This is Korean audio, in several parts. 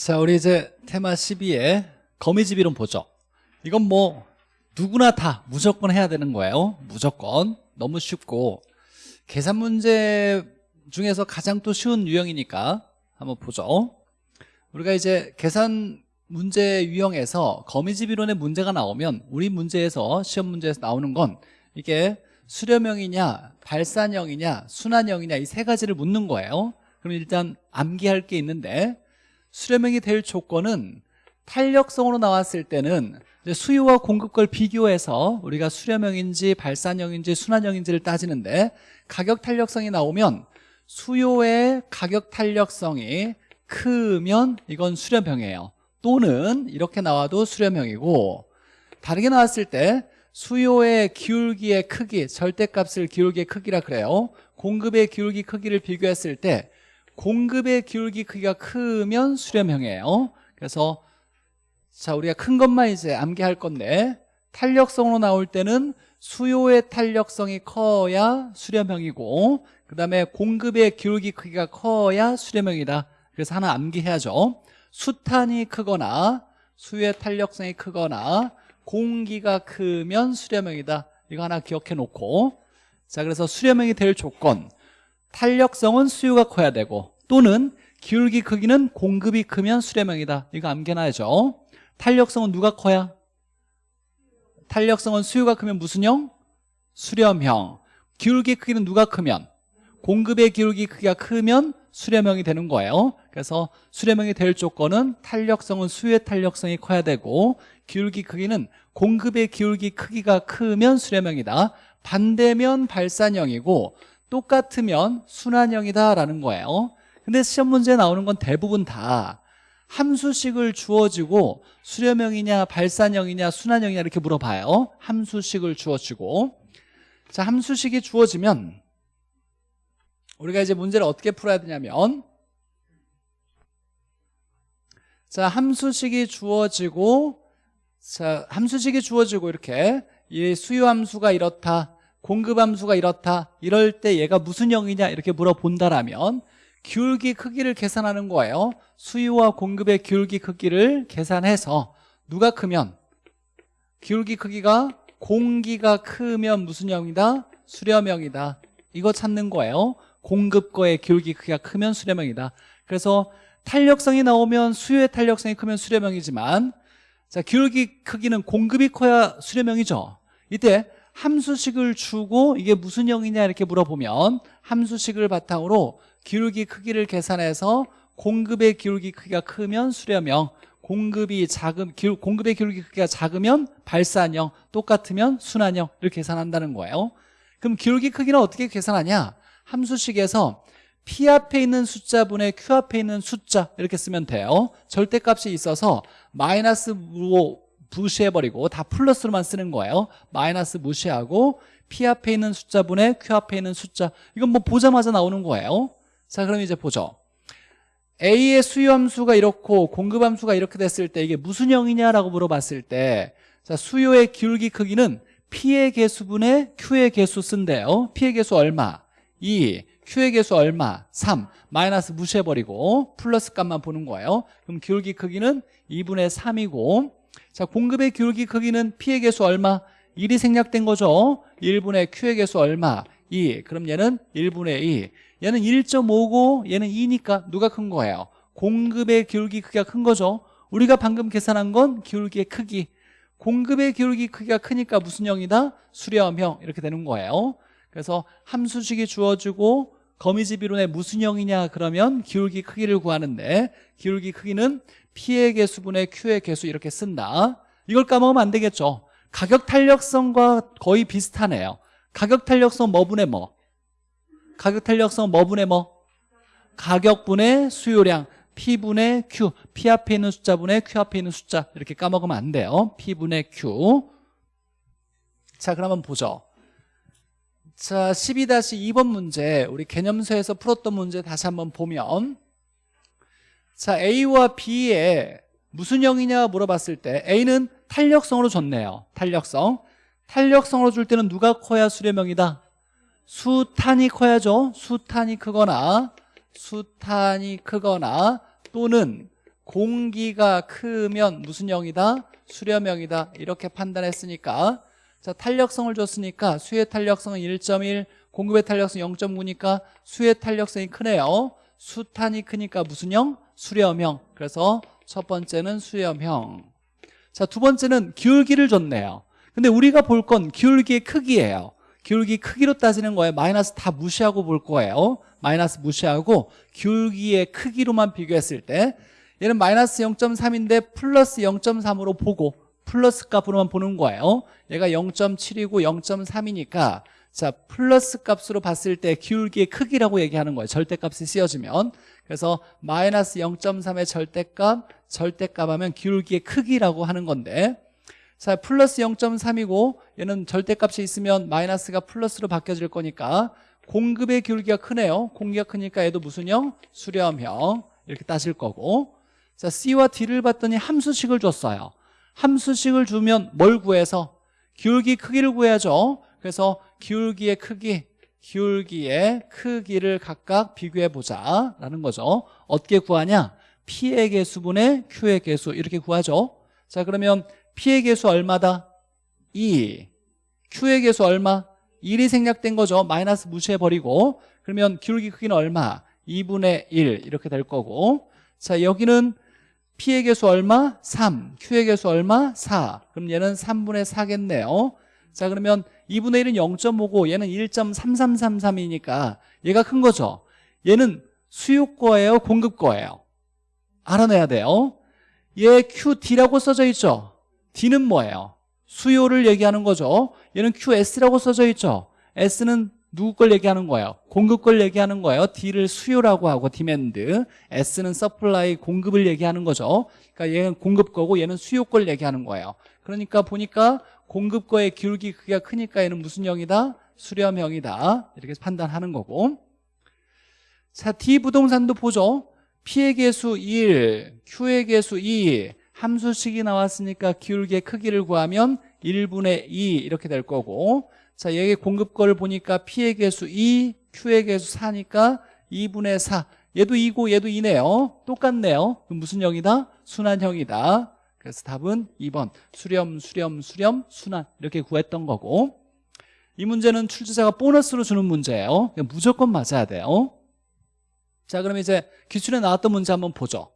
자, 우리 이제 테마 12에 거미집 이론 보죠. 이건 뭐 누구나 다 무조건 해야 되는 거예요. 무조건. 너무 쉽고 계산 문제 중에서 가장 또 쉬운 유형이니까 한번 보죠. 우리가 이제 계산 문제 유형에서 거미집 이론의 문제가 나오면 우리 문제에서 시험 문제에서 나오는 건 이게 수렴형이냐 발산형이냐 순환형이냐 이 세 가지를 묻는 거예요. 그럼 일단 암기할 게 있는데 수렴형이 될 조건은 탄력성으로 나왔을 때는 수요와 공급 걸 비교해서 우리가 수렴형인지 발산형인지 순환형인지를 따지는데 가격 탄력성이 나오면 수요의 가격 탄력성이 크면 이건 수렴형이에요. 또는 이렇게 나와도 수렴형이고 다르게 나왔을 때 수요의 기울기의 크기 절대값을 기울기의 크기라 그래요. 공급의 기울기 크기를 비교했을 때 공급의 기울기 크기가 크면 수렴형이에요 그래서 자 우리가 큰 것만 이제 암기할 건데 탄력성으로 나올 때는 수요의 탄력성이 커야 수렴형이고 그 다음에 공급의 기울기 크기가 커야 수렴형이다. 그래서 하나 암기해야죠. 수탄이 크거나 수요의 탄력성이 크거나 공기가 크면 수렴형이다. 이거 하나 기억해 놓고. 자 그래서 수렴형이 될 조건 탄력성은 수요가 커야 되고 또는 기울기 크기는 공급이 크면 수렴형이다 이거 암기해놔야죠 탄력성은 누가 커야? 탄력성은 수요가 크면 무슨 형? 수렴형 기울기 크기는 누가 크면? 공급의 기울기 크기가 크면 수렴형이 되는 거예요 그래서 수렴형이 될 조건은 탄력성은 수요의 탄력성이 커야 되고 기울기 크기는 공급의 기울기 크기가 크면 수렴형이다 반대면 발산형이고 똑같으면 순환형이다라는 거예요. 근데 시험 문제에 나오는 건 대부분 다 함수식을 주어지고 수렴형이냐 발산형이냐 순환형이냐 이렇게 물어봐요. 함수식을 주어지고. 자 함수식이 주어지면 우리가 이제 문제를 어떻게 풀어야 되냐면 자 함수식이 주어지고 자 함수식이 주어지고 이렇게 이 수요 함수가 이렇다 공급 함수가 이렇다 이럴 때 얘가 무슨 형이냐 이렇게 물어본다라면 기울기 크기를 계산하는 거예요. 수요와 공급의 기울기 크기를 계산해서 누가 크면? 기울기 크기가 공기가 크면 무슨 형이다? 수렴형이다. 이거 찾는 거예요. 공급거의 기울기 크기가 크면 수렴형이다. 그래서 탄력성이 나오면 수요의 탄력성이 크면 수렴형이지만 자 기울기 크기는 공급이 커야 수렴형이죠. 이때 함수식을 주고 이게 무슨 형이냐 이렇게 물어보면 함수식을 바탕으로 기울기 크기를 계산해서 공급의 기울기 크기가 크면 수렴형 공급이 작은 공급의 기울기 크기가 작으면 발산형 똑같으면 순환형 이렇게 계산한다는 거예요. 그럼 기울기 크기는 어떻게 계산하냐? 함수식에서 P 앞에 있는 숫자분의 Q 앞에 있는 숫자 이렇게 쓰면 돼요. 절대값이 있어서 마이너스 무시해버리고 다 플러스로만 쓰는 거예요. 마이너스 무시하고 P 앞에 있는 숫자분의 Q 앞에 있는 숫자. 이건 뭐 보자마자 나오는 거예요. 자 그럼 이제 보죠. A의 수요함수가 이렇고 공급함수가 이렇게 됐을 때 이게 무슨 형이냐라고 물어봤을 때 자, 수요의 기울기 크기는 P의 개수분의 Q의 개수 쓴대요. P의 개수 얼마? 2 Q의 개수 얼마? 3 마이너스 무시해버리고 플러스 값만 보는 거예요. 그럼 기울기 크기는 2분의 3이고 자 공급의 기울기 크기는 P의 개수 얼마? 1이 생략된 거죠 1분의 Q의 개수 얼마? 2 그럼 얘는 1분의 2 얘는 1.5고 얘는 2니까 누가 큰 거예요? 공급의 기울기 크기가 큰 거죠 우리가 방금 계산한 건 기울기의 크기 공급의 기울기 크기가 크니까 무슨 형이다? 수렴형 이렇게 되는 거예요 그래서 함수식이 주어지고 거미집 이론의 무슨 형이냐 그러면 기울기 크기를 구하는데 기울기 크기는 P의 개수분의 Q의 개수 이렇게 쓴다. 이걸 까먹으면 안 되겠죠. 가격 탄력성과 거의 비슷하네요. 가격 탄력성 뭐분의 뭐? 가격 탄력성 뭐분의 뭐? 가격분의 수요량 P분의 Q P 앞에 있는 숫자분의 Q 앞에 있는 숫자 이렇게 까먹으면 안 돼요. P분의 Q 자 그러면 보죠. 자 12-2번 문제 우리 개념서에서 풀었던 문제 다시 한번 보면 자 A와 B에 무슨 형이냐 물어봤을 때 A는 탄력성으로 줬네요. 탄력성. 탄력성으로 줄 때는 누가 커야 수렴형이다? 수탄이 커야죠. 수탄이 크거나 수탄이 크거나 또는 공기가 크면 무슨 형이다? 수렴형이다. 이렇게 판단했으니까. 자 탄력성을 줬으니까 수의 탄력성은 1.1 공급의 탄력성 0.9니까 수의 탄력성이 크네요 수탄이 크니까 무슨 형? 수렴형. 그래서 첫 번째는 수렴형. 자 두 번째는 기울기를 줬네요. 근데 우리가 볼 건 기울기의 크기예요. 기울기 크기로 따지는 거예요. 마이너스 다 무시하고 볼 거예요. 마이너스 무시하고 기울기의 크기로만 비교했을 때 얘는 마이너스 0.3인데 플러스 0.3으로 보고 플러스 값으로만 보는 거예요. 얘가 0.7이고 0.3이니까 자 플러스 값으로 봤을 때 기울기의 크기라고 얘기하는 거예요. 절대값이 씌워지면. 그래서 마이너스 0.3의 절대값 절대값 하면 기울기의 크기라고 하는 건데. 자 플러스 0.3이고 얘는 절대값이 있으면 마이너스가 플러스로 바뀌어질 거니까 공급의 기울기가 크네요. 공기가 크니까 얘도 무슨 형? 수렴형. 이렇게 따질 거고. 자 C와 D를 봤더니 함수식을 줬어요. 함수식을 주면 뭘 구해서? 기울기 크기를 구해야죠. 그래서 기울기의 크기 기울기의 크기를 각각 비교해 보자 라는 거죠 어떻게 구하냐? P의 개수분의 Q의 개수 이렇게 구하죠 자 그러면 P의 개수 얼마다? 2 Q의 개수 얼마? 1이 생략된 거죠 마이너스 무시해버리고 그러면 기울기 크기는 얼마? 2분의 1 이렇게 될 거고 자 여기는 P의 개수 얼마? 3 Q의 개수 얼마? 4 그럼 얘는 3분의 4겠네요 자 그러면 2분의 1은 0.5고 얘는 1.3333이니까 얘가 큰 거죠? 얘는 수요 거예요 공급 거예요? 알아내야 돼요. 얘 QD라고 써져 있죠? D는 뭐예요? 수요를 얘기하는 거죠. 얘는 QS라고 써져 있죠? S는 누구 걸 얘기하는 거예요? 공급 걸 얘기하는 거예요. D를 수요라고 하고 demand S는 supply 공급을 얘기하는 거죠. 그러니까 얘는 공급 거고 얘는 수요 걸 얘기하는 거예요. 그러니까 보니까 공급 거의 기울기 크기가 크니까 얘는 무슨 형이다? 수렴형이다. 이렇게 판단하는 거고. 자 D 부동산도 보죠. P의 개수 1, Q의 개수 2 함수식이 나왔으니까 기울기의 크기를 구하면 1분의 2 이렇게 될 거고. 자 여기 공급 거를 보니까 P의 개수 2, Q의 개수 4니까 2분의 4 얘도 2고 얘도 2네요. 똑같네요. 무슨 형이다? 순환형이다 그래서 답은 2번 수렴 수렴 수렴 순환 이렇게 구했던 거고 이 문제는 출제자가 보너스로 주는 문제예요. 무조건 맞아야 돼요. 자 그럼 이제 기출에 나왔던 문제 한번 보죠.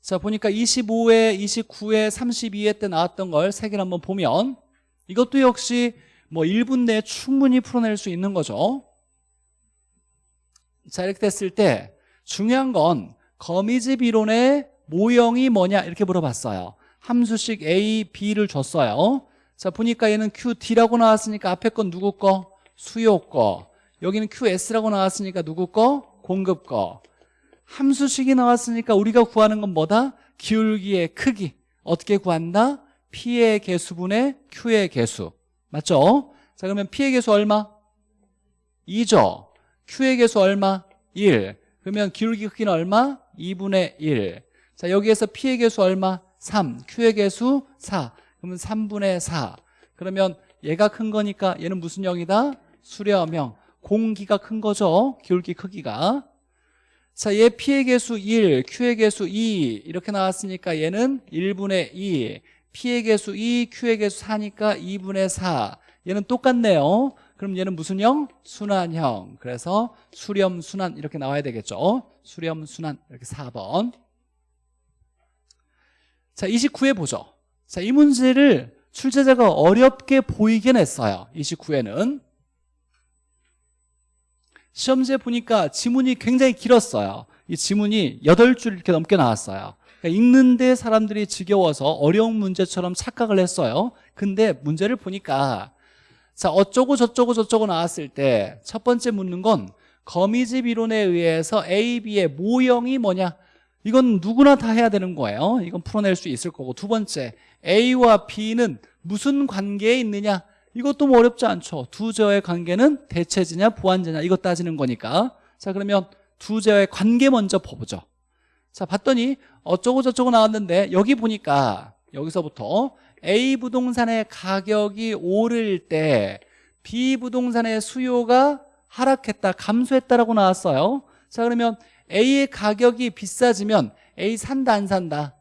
자 보니까 25회, 29회, 32회 때 나왔던 걸 세 개를 한번 보면 이것도 역시 뭐 1분 내에 충분히 풀어낼 수 있는 거죠. 자 이렇게 됐을 때 중요한 건 거미집 이론의 모형이 뭐냐 이렇게 물어봤어요 함수식 A, B를 줬어요 자 보니까 얘는 QD라고 나왔으니까 앞에 건 누구 거? 수요 거 여기는 QS라고 나왔으니까 누구 거? 공급 거 함수식이 나왔으니까 우리가 구하는 건 뭐다? 기울기의 크기 어떻게 구한다? P의 개수분의 Q의 개수 맞죠? 자 그러면 P의 개수 얼마? 2죠 Q의 개수 얼마? 1 그러면 기울기 크기는 얼마? 2분의 1 자 여기에서 P의 개수 얼마? 3 Q의 개수 4 그러면 3분의 4 그러면 얘가 큰 거니까 얘는 무슨 형이다? 수렴형 공기가 큰 거죠. 기울기 크기가. 자, 얘 P의 개수 1, Q의 개수 2 이렇게 나왔으니까 얘는 1분의 2 P의 개수 2, Q의 개수 4니까 2분의 4 얘는 똑같네요. 그럼 얘는 무슨 형? 순환형. 그래서 수렴 순환 이렇게 나와야 되겠죠. 수렴 순환. 이렇게 4번 자 29회 보죠. 자 이 문제를 출제자가 어렵게 보이게 냈어요. 29회는. 시험지에 보니까 지문이 굉장히 길었어요. 이 지문이 8줄 이렇게 넘게 나왔어요. 그러니까 읽는데 사람들이 지겨워서 어려운 문제처럼 착각을 했어요. 근데 문제를 보니까 자 어쩌고 저쩌고 저쩌고 나왔을 때 첫 번째 묻는 건 거미집 이론에 의해서 A, B의 모형이 뭐냐 이건 누구나 다 해야 되는 거예요. 이건 풀어낼 수 있을 거고. 두 번째 A와 B는 무슨 관계에 있느냐? 이것도 뭐 어렵지 않죠. 두 제어의 관계는 대체제냐 보완제냐? 이거 따지는 거니까. 자 그러면 두 제어의 관계 먼저 보죠. 자 봤더니 어쩌고 저쩌고 나왔는데 여기 보니까 여기서부터 A 부동산의 가격이 오를 때 B 부동산의 수요가 하락했다 감소했다라고 나왔어요. 자 그러면 A의 가격이 비싸지면 A 산다 안 산다?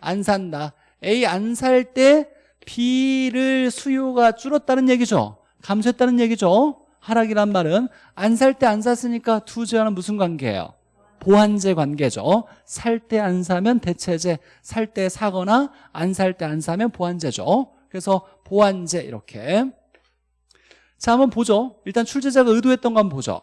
안 산다. A 안 살 때 B를 수요가 줄었다는 얘기죠? 감소했다는 얘기죠? 하락이란 말은 안 살 때 안 샀으니까 두 제와는 무슨 관계예요? 보완제 관계죠. 살 때 안 사면 대체제 살 때 사거나 안 살 때 안 사면 보완제죠. 그래서 보완제 이렇게. 자 한번 보죠. 일단 출제자가 의도했던 거 한번 보죠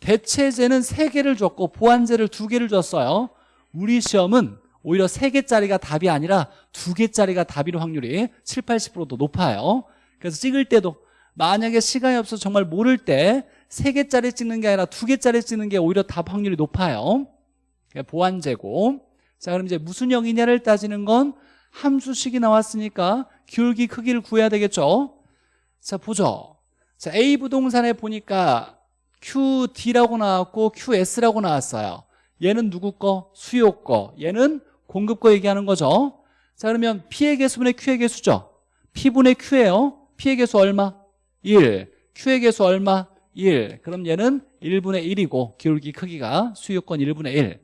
대체제는 세개를 줬고 보완제를 두개를 줬어요. 우리 시험은 오히려 세개짜리가 답이 아니라 두개짜리가 답일 확률이 7, 80%도 높아요. 그래서 찍을 때도 만약에 시간이 없어서 정말 모를 때 세개짜리 찍는 게 아니라 두개짜리 찍는 게 오히려 답 확률이 높아요. 보완제고. 자 그럼 이제 무슨 형이냐를 따지는 건 함수식이 나왔으니까 기울기 크기를 구해야 되겠죠? 자 보죠. 자 A 부동산에 보니까 QD라고 나왔고 QS라고 나왔어요. 얘는 누구 거? 수요 거. 얘는 공급 거 얘기하는 거죠. 자 그러면 P의 개수분의 Q의 개수죠. P분의 Q예요. P의 개수 얼마? 1 Q의 개수 얼마? 1 그럼 얘는 1분의 1이고 기울기 크기가 수요권 1분의 1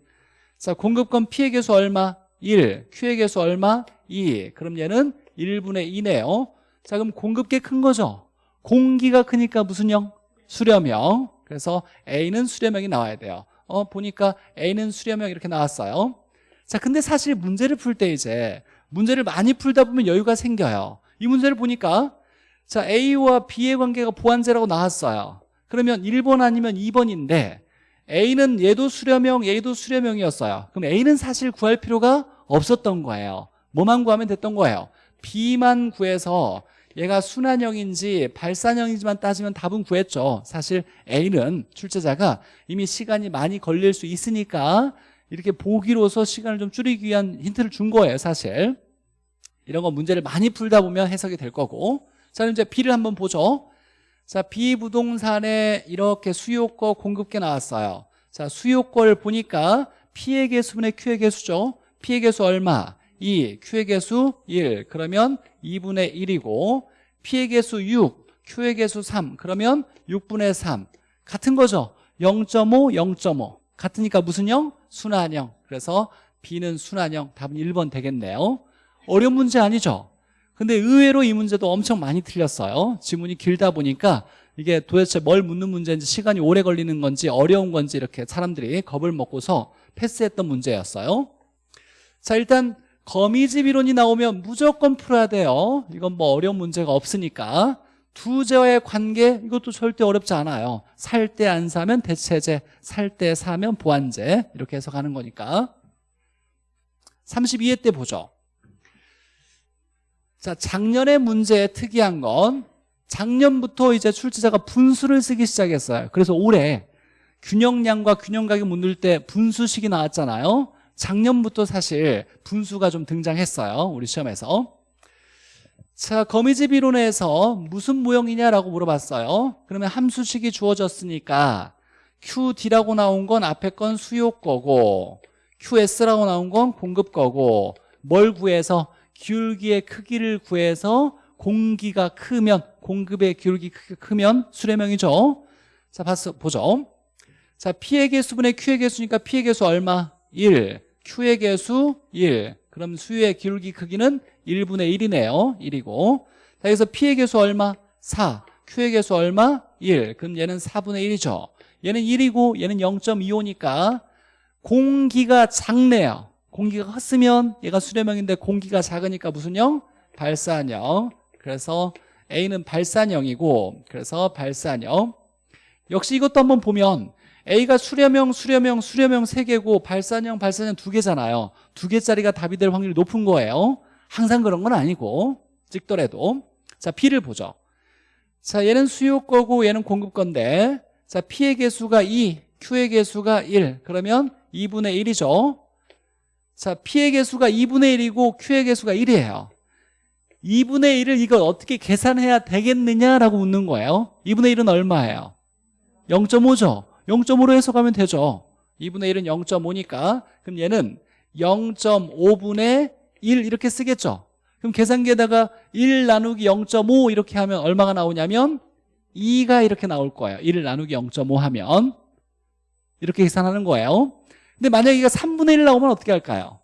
자, 공급권 P의 개수 얼마? 1 Q의 개수 얼마? 2 그럼 얘는 1분의 2네요. 자 그럼 공급계 큰 거죠. 공기가 크니까 무슨 형? 수렴형 그래서 A는 수렴형이 나와야 돼요. 어 보니까 A는 수렴형 이렇게 나왔어요. 자 근데 사실 문제를 풀 때 이제 문제를 많이 풀다 보면 여유가 생겨요. 이 문제를 보니까 자 A와 B의 관계가 보완제라고 나왔어요. 그러면 1번 아니면 2번인데 A는 얘도 수렴형 얘도 수렴형이었어요. 그럼 A는 사실 구할 필요가 없었던 거예요. 뭐만 구하면 됐던 거예요? B만 구해서 얘가 순환형인지 발산형인지만 따지면 답은 구했죠. 사실 A는 출제자가 이미 시간이 많이 걸릴 수 있으니까 이렇게 보기로서 시간을 좀 줄이기 위한 힌트를 준 거예요 사실. 이런 거 문제를 많이 풀다 보면 해석이 될 거고. 자 이제 B를 한번 보죠. 자 B 부동산에 이렇게 수요거 공급계 나왔어요. 자 수요거를 보니까 P의 개수분의 Q의 개수죠. P의 개수 얼마? 2 Q의 개수 1 그러면 2분의 1이고 P의 개수 6 Q의 개수 3 그러면 6분의 3 같은 거죠. 0.5 0.5 같으니까 무슨 형? 순환형 그래서 B는 순환형 답은 1번 되겠네요. 어려운 문제 아니죠? 근데 의외로 이 문제도 엄청 많이 틀렸어요. 지문이 길다 보니까 이게 도대체 뭘 묻는 문제인지 시간이 오래 걸리는 건지 어려운 건지 이렇게 사람들이 겁을 먹고서 패스했던 문제였어요. 자 일단 거미집 이론이 나오면 무조건 풀어야 돼요. 이건 뭐 어려운 문제가 없으니까. 두제와의 관계 이것도 절대 어렵지 않아요. 살 때 안 사면 대체제 살 때 사면 보완제. 이렇게 해서 가는 거니까. 32회 때 보죠. 자 작년의 문제의 특이한 건 작년부터 이제 출제자가 분수를 쓰기 시작했어요. 그래서 올해 균형량과 균형가격 묻을 때 분수식이 나왔잖아요 작년부터 사실 분수가 좀 등장했어요 우리 시험에서. 자 거미집 이론에서 무슨 모형이냐라고 물어봤어요. 그러면 함수식이 주어졌으니까 QD라고 나온 건 앞에 건 수요 거고 QS라고 나온 건 공급 거고 뭘 구해서? 기울기의 크기를 구해서 공기가 크면 공급의 기울기 크기가 크면 수렴형이죠. 자 봤어, 보죠. 자 P의 개수분의 Q의 개수니까 P의 개수 얼마? 1 Q의 개수 1 그럼 수의 기울기 크기는 1분의 1이네요. 1이고. 자 여기서 P의 개수 얼마? 4 Q의 개수 얼마? 1 그럼 얘는 4분의 1이죠. 얘는 1이고 얘는 0.25니까 공기가 작네요. 공기가 컸으면 얘가 수렴형인데 공기가 작으니까 무슨 형? 발산형. 그래서 A는 발산형이고 그래서 발산형. 역시 이것도 한번 보면 A가 수렴형, 수렴형, 수렴형 3개고 발산형, 발산형 2개잖아요. 2개짜리가 답이 될 확률이 높은 거예요. 항상 그런 건 아니고 찍더라도. 자 B를 보죠. 자 얘는 수요 거고 얘는 공급 건데 자 P의 개수가 2, Q의 개수가 1 그러면 2분의 1이죠. 자 P의 개수가 2분의 1이고 Q의 개수가 1이에요. 2분의 1을 이걸 어떻게 계산해야 되겠느냐라고 묻는 거예요. 2분의 1은 얼마예요? 0.5죠 0.5로 해석하면 되죠. 2분의 1은 0.5니까. 그럼 얘는 0.5분의 1 이렇게 쓰겠죠. 그럼 계산기에다가 1 나누기 0.5 이렇게 하면 얼마가 나오냐면 2가 이렇게 나올 거예요. 1 나누기 0.5 하면. 이렇게 계산하는 거예요. 근데 만약에 이가 3분의 1 나오면 어떻게 할까요?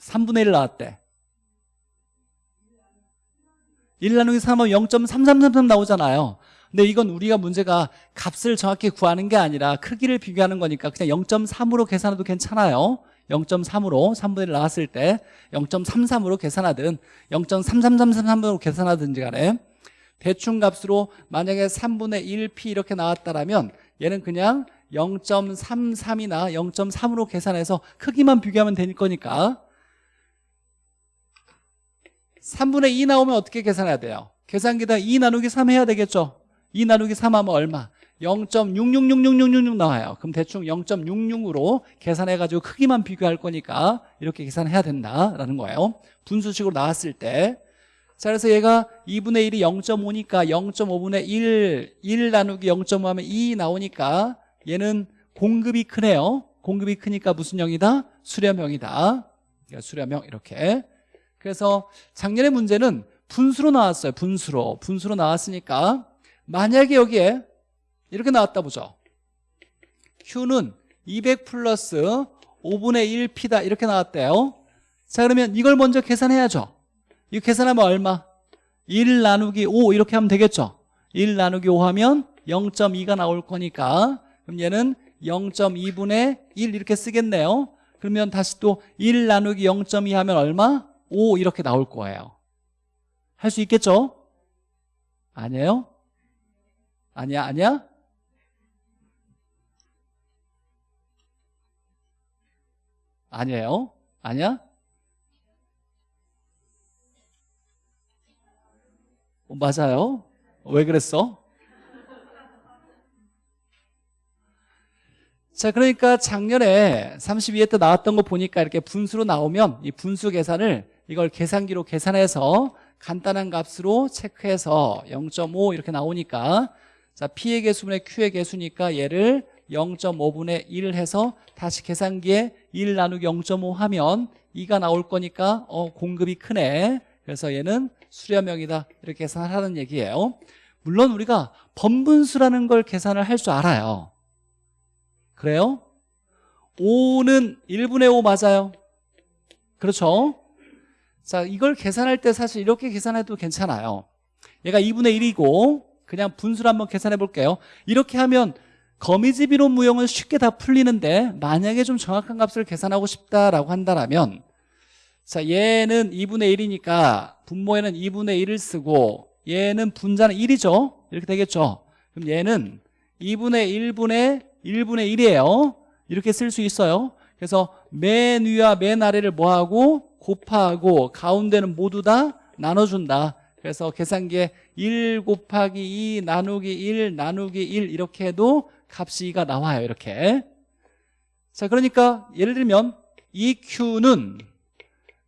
3분의 1 나왔대. 1 나누기 3하면 0.3333 나오잖아요 근데 이건 우리가 문제가 값을 정확히 구하는 게 아니라 크기를 비교하는 거니까 그냥 0.3으로 계산해도 괜찮아요 0.3으로 3분의 1 나왔을 때 0.33으로 계산하든 0.33333으로 계산하든지 간에 대충 값으로 만약에 3분의 1p 이렇게 나왔다면 얘는 그냥 0.33이나 0.3으로 계산해서 크기만 비교하면 될 거니까 3분의 2 나오면 어떻게 계산해야 돼요? 계산기다 2 나누기 3 해야 되겠죠? 2 나누기 3 하면 얼마? 0.666666 나와요. 그럼 대충 0.66으로 계산해가지고 크기만 비교할 거니까 이렇게 계산해야 된다라는 거예요. 분수식으로 나왔을 때. 자, 그래서 얘가 2분의 1이 0.5니까 0.5분의 1, 1 나누기 0.5 하면 2 나오니까 얘는 공급이 크네요. 공급이 크니까 무슨 형이다? 수렴형이다. 그러니까 수렴형 이렇게. 그래서 작년에 문제는 분수로 나왔어요. 분수로. 분수로 나왔으니까 만약에 여기에 이렇게 나왔다 보죠 Q는 200 플러스 5분의 1P다 이렇게 나왔대요 자 그러면 이걸 먼저 계산해야죠 이거 계산하면 얼마? 1 나누기 5 이렇게 하면 되겠죠 1 나누기 5 하면 0.2가 나올 거니까 그럼 얘는 0.2분의 1 이렇게 쓰겠네요 그러면 다시 또 1 나누기 0.2 하면 얼마? 5 이렇게 나올 거예요 할 수 있겠죠? 아니에요? 아니야 아니야? 아니에요? 아니야? 어, 맞아요 왜 그랬어? 자 그러니까 작년에 32회 때 나왔던 거 보니까 이렇게 분수로 나오면 이 분수 계산을 이걸 계산기로 계산해서 간단한 값으로 체크해서 0.5 이렇게 나오니까 자 P의 개수분의 Q의 개수니까 얘를 0.5분의 1 해서 다시 계산기에 1 나누기 0.5 하면 2가 나올 거니까 어 공급이 크네. 그래서 얘는 수렴형이다. 이렇게 계산하는 얘기예요. 물론 우리가 번분수라는 걸 계산을 할 줄 알아요. 그래요? 5는 1분의 5 맞아요. 그렇죠? 자 이걸 계산할 때 사실 이렇게 계산해도 괜찮아요. 얘가 2분의 1이고 그냥 분수를 한번 계산해 볼게요. 이렇게 하면 거미집 이론 무형은 쉽게 다 풀리는데 만약에 좀 정확한 값을 계산하고 싶다라고 한다면 자 얘는 2분의 1이니까 분모에는 2분의 1을 쓰고 얘는 분자는 1이죠? 이렇게 되겠죠? 그럼 얘는 2분의 1분의 1분의 1이에요. 이렇게 쓸 수 있어요. 그래서 맨 위와 맨 아래를 뭐하고 곱하고 가운데는 모두 다 나눠준다 그래서 계산기에 1 곱하기 2 나누기 1 나누기 1 이렇게 해도 값이 2가 나와요 이렇게. 자 그러니까 예를 들면 이 Q는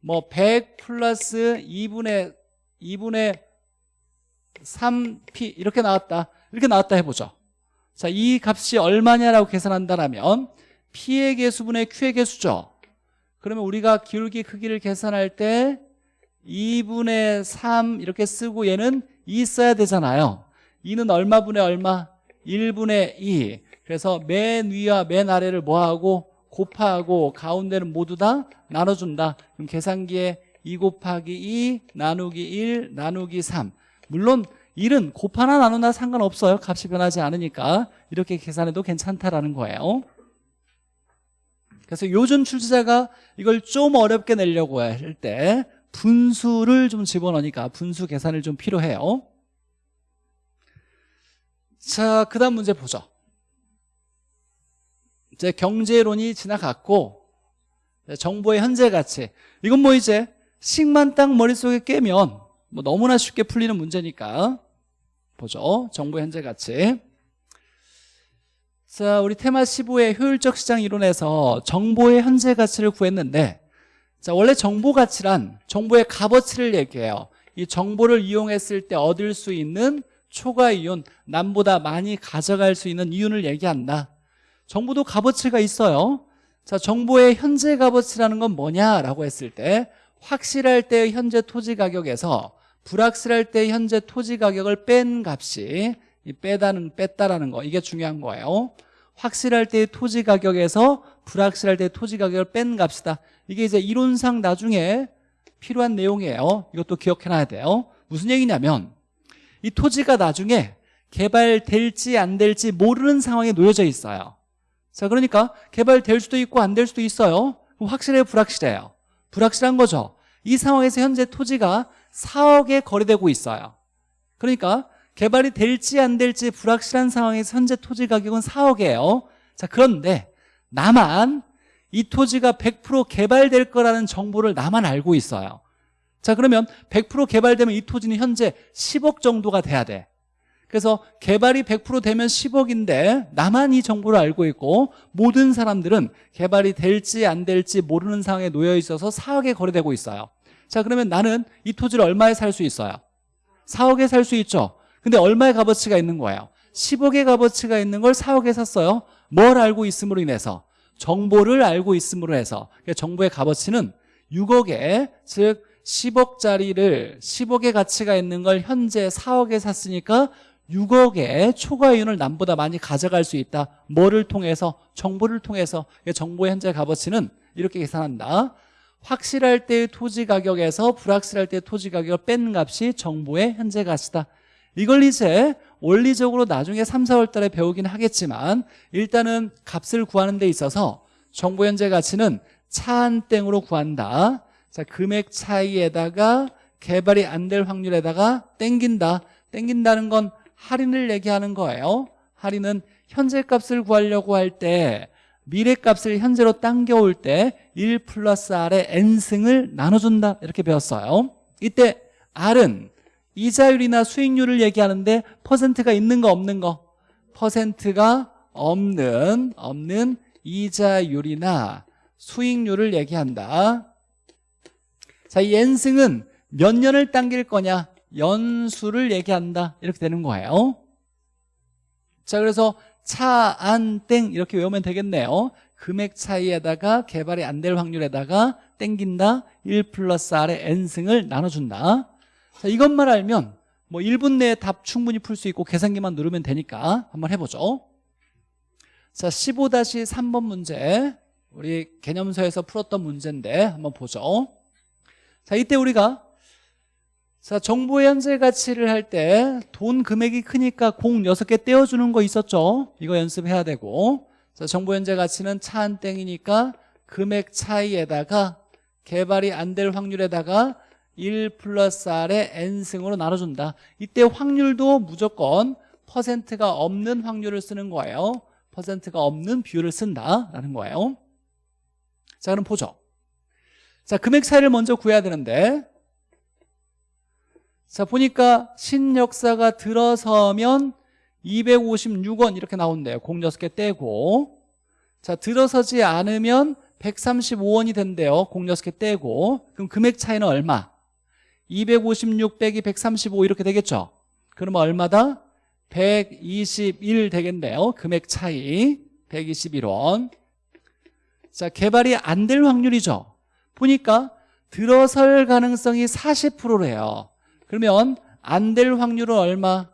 뭐 100 플러스 2분의 2분의 3P 이렇게 나왔다. 이렇게 나왔다 해보죠. 자, 이 값이 얼마냐라고 계산한다면 P의 개수분의 Q의 개수죠. 그러면 우리가 기울기 크기를 계산할 때 2분의 3 이렇게 쓰고 얘는 2 써야 되잖아요. 2는 얼마분의 얼마? 1분의 2 그래서 맨 위와 맨 아래를 뭐하고 곱하고 가운데는 모두 다 나눠준다. 그럼 계산기에 2 곱하기 2 나누기 1 나누기 3 물론 1은 곱하나 나누나 상관없어요. 값이 변하지 않으니까. 이렇게 계산해도 괜찮다라는 거예요. 그래서 요즘 출제자가 이걸 좀 어렵게 내려고 할 때 분수를 좀 집어넣으니까 분수 계산을 좀 필요해요. 자, 그 다음 문제 보죠. 이제 경제론이 지나갔고 정보의 현재 가치. 이건 뭐 이제 식만 딱 머릿속에 깨면 뭐 너무나 쉽게 풀리는 문제니까 보죠. 정보의 현재 가치. 자 우리 테마 15의 효율적 시장 이론에서 정보의 현재 가치를 구했는데 자 원래 정보 가치란 정보의 값어치를 얘기해요. 이 정보를 이용했을 때 얻을 수 있는 초과 이윤 남보다 많이 가져갈 수 있는 이윤을 얘기한다. 정보도 값어치가 있어요. 자 정보의 현재 값어치라는 건 뭐냐라고 했을 때 확실할 때의 현재 토지 가격에서 불확실할 때 현재 토지 가격을 뺀 값이 이 빼다는 뺐다라는 거 이게 중요한 거예요. 확실할 때의 토지 가격에서 불확실할 때의 토지 가격을 뺀 값이다. 이게 이제 이론상 나중에 필요한 내용이에요. 이것도 기억해놔야 돼요. 무슨 얘기냐면 이 토지가 나중에 개발될지 안 될지 모르는 상황에 놓여져 있어요. 자 그러니까 개발될 수도 있고 안 될 수도 있어요. 확실해요? 불확실해요? 불확실한 거죠. 이 상황에서 현재 토지가 4억에 거래되고 있어요. 그러니까 개발이 될지 안 될지 불확실한 상황에서 현재 토지 가격은 4억이에요. 자 그런데 나만 이 토지가 100% 개발될 거라는 정보를 나만 알고 있어요. 자 그러면 100% 개발되면 이 토지는 현재 10억 정도가 돼야 돼. 그래서 개발이 100% 되면 10억인데 나만 이 정보를 알고 있고 모든 사람들은 개발이 될지 안 될지 모르는 상황에 놓여 있어서 4억에 거래되고 있어요. 자 그러면 나는 이 토지를 얼마에 살 수 있어요? 4억에 살 수 있죠. 근데 얼마의 값어치가 있는 거예요? 10억의 값어치가 있는 걸 4억에 샀어요 뭘 알고 있음으로 인해서 정보를 알고 있음으로 해서 그러니까 정보의 값어치는 6억에 즉 10억짜리를 10억의 가치가 있는 걸 현재 4억에 샀으니까 6억의 초과이윤을 남보다 많이 가져갈 수 있다. 뭐를 통해서? 정보를 통해서. 그러니까 정보의 현재 값어치는 이렇게 계산한다. 확실할 때의 토지 가격에서 불확실할 때의 토지 가격을 뺀 값이 정보의 현재 가치다. 이걸 이제 원리적으로 나중에 3, 4월 달에 배우긴 하겠지만 일단은 값을 구하는 데 있어서 정보 현재 가치는 차 한 땡으로 구한다. 자 금액 차이에다가 개발이 안 될 확률에다가 땡긴다. 땡긴다는 건 할인을 얘기하는 거예요. 할인은 현재 값을 구하려고 할 때 미래 값을 현재로 당겨올 때 1 플러스 R의 N승을 나눠준다. 이렇게 배웠어요. 이때 R은 이자율이나 수익률을 얘기하는데 퍼센트가 있는 거 없는 거? 퍼센트가 없는 없는 이자율이나 수익률을 얘기한다. 자, 이 N승은 몇 년을 당길 거냐? 연수를 얘기한다. 이렇게 되는 거예요. 자 그래서 차, 안, 땡 이렇게 외우면 되겠네요. 금액 차이에다가 개발이 안 될 확률에다가 땡긴다. 1 플러스 R의 N승을 나눠준다 자, 이것만 알면 뭐 1분 내에 답 충분히 풀 수 있고 계산기만 누르면 되니까 한번 해보죠. 자 15-3번 문제. 우리 개념서에서 풀었던 문제인데 한번 보죠. 자 이때 우리가 자 정보의 현재 가치를 할 때 돈 금액이 크니까 공 6개 떼어주는 거 있었죠? 이거 연습해야 되고. 자 정보 현재 가치는 차 한 땡이니까 금액 차이에다가 개발이 안 될 확률에다가 1 플러스 R의 N승으로 나눠준다. 이때 확률도 무조건 퍼센트가 없는 확률을 쓰는 거예요. 퍼센트가 없는 비율을 쓴다라는 거예요. 자 그럼 보죠. 자 금액 차이를 먼저 구해야 되는데. 자 보니까 신역사가 들어서면 256원 이렇게 나온대요. 공 6개 떼고. 자 들어서지 않으면 135원이 된대요. 공 6개 떼고. 그럼 금액 차이는 얼마? 256 빼기 135 이렇게 되겠죠? 그러면 얼마다? 121 되겠네요. 금액 차이. 121원. 자 개발이 안 될 확률이죠? 보니까 들어설 가능성이 40%래요. 그러면 안 될 확률은 얼마?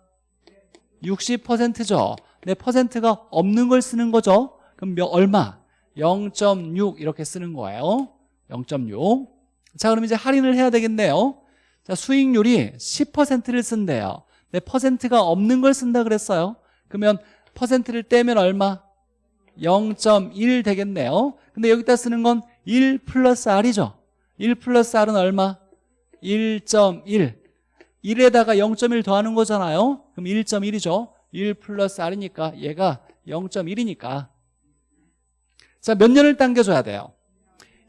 60%죠? 내 퍼센트가 없는 걸 쓰는 거죠? 그럼 몇, 얼마? 0.6 이렇게 쓰는 거예요. 0.6자 그럼 이제 할인을 해야 되겠네요 자 수익률이 10%를 쓴대요. 내 퍼센트가 없는 걸 쓴다 그랬어요. 그러면 퍼센트를 떼면 얼마? 0.1 되겠네요. 근데 여기다 쓰는 건 1 플러스 R이죠. 1 플러스 R은 얼마? 1.1 1에다가 0.1 더하는 거잖아요. 그럼 1.1이죠. 1 플러스 R이니까 얘가 0.1이니까. 자 몇 년을 당겨줘야 돼요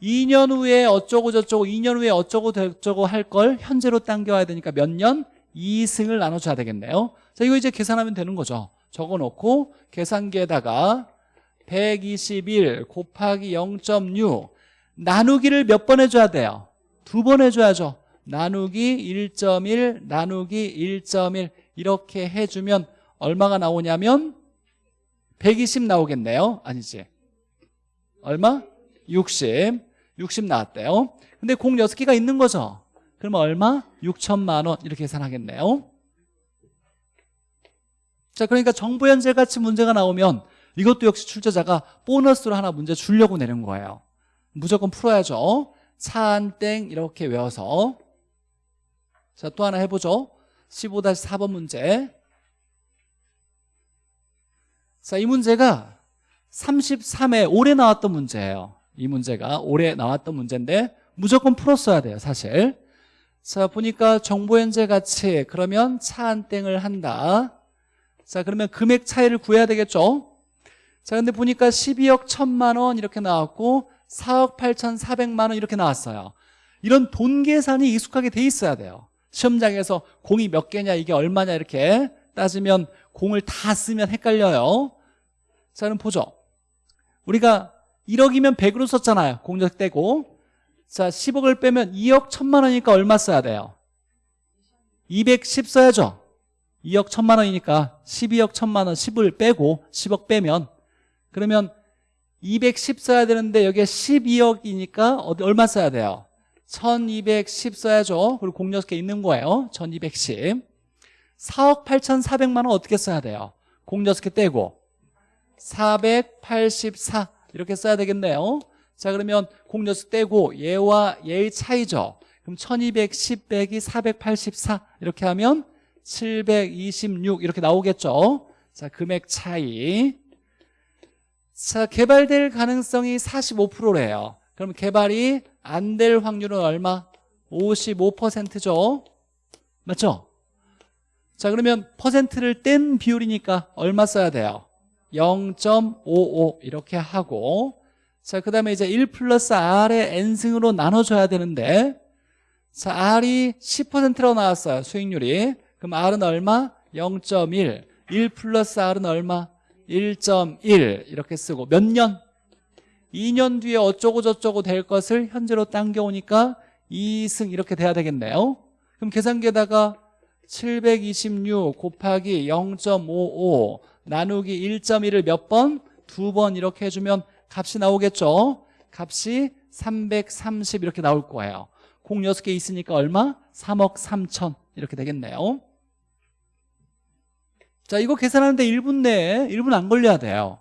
2년 후에 어쩌고 저쩌고 2년 후에 어쩌고 저쩌고 할 걸 현재로 당겨와야 되니까 몇 년? 2승을 나눠줘야 되겠네요 자 이거 이제 계산하면 되는 거죠 적어놓고 계산기에다가 121 곱하기 0.6 나누기를 몇 번 해줘야 돼요? 두 번 해줘야죠 나누기 1.1 나누기 1.1 이렇게 해주면 얼마가 나오냐면 120 나오겠네요 아니지 얼마? 60 60 나왔대요. 근데 공 6개가 있는 거죠. 그러면 얼마? 6천만 원 이렇게 계산하겠네요. 자 그러니까 정보 현재 가치 문제가 나오면 이것도 역시 출제자가 보너스로 하나 문제 주려고 내는 거예요. 무조건 풀어야죠. 차안땡 이렇게 외워서. 자 또 하나 해보죠. 15-4번 문제. 자 이 문제가 33회 올해 나왔던 문제예요 이 문제가 올해 나왔던 문제인데 무조건 풀었어야 돼요 사실. 자 보니까 정보 현재 가치 그러면 차안땡을 한다. 자 그러면 금액 차이를 구해야 되겠죠? 자 근데 보니까 12억 1천만 원 이렇게 나왔고 4억 8천4백만 원 이렇게 나왔어요. 이런 돈 계산이 익숙하게 돼 있어야 돼요. 시험장에서 공이 몇 개냐 이게 얼마냐 이렇게 따지면 공을 다 쓰면 헷갈려요. 자 그럼 보죠. 우리가 1억이면 100으로 썼잖아요. 공적 떼고. 자 10억을 빼면 2억 1천만 원이니까 얼마 써야 돼요? 210 써야죠. 2억 1천만 원이니까 12억 1천만 원 10을 빼고 10억 빼면. 그러면 210 써야 되는데 여기에 12억이니까 어디 얼마 써야 돼요? 1210 써야죠. 그리고 공 6개 있는 거예요. 1210 4억 8천4백만 원 어떻게 써야 돼요? 공 6개 떼고. 484 이렇게 써야 되겠네요. 자 그러면 공 6개 떼고 얘와 얘의 차이죠. 그럼 1210 빼기 484 이렇게 하면 726 이렇게 나오겠죠. 자 금액 차이. 자 개발될 가능성이 45%래요. 그럼 개발이 안 될 확률은 얼마? 55%죠. 맞죠? 자 그러면 퍼센트를 뗀 비율이니까 얼마 써야 돼요? 0.55 이렇게 하고 자 그 다음에 이제 1 플러스 R의 N승으로 나눠줘야 되는데 자 R이 10%라고 나왔어요 수익률이 그럼 R은 얼마? 0.1 1 플러스 R은 얼마? 1.1 이렇게 쓰고 몇 년? 2년 뒤에 어쩌고 저쩌고 될 것을 현재로 당겨오니까 2승 이렇게 돼야 되겠네요 그럼 계산기에다가 726 곱하기 0.55 나누기 1.1을 몇 번? 두 번 이렇게 해주면 값이 나오겠죠? 값이 330 이렇게 나올 거예요. 공 6개 있으니까 얼마? 3억 3천 이렇게 되겠네요. 자 이거 계산하는데 1분 내에 1분 안 걸려야 돼요.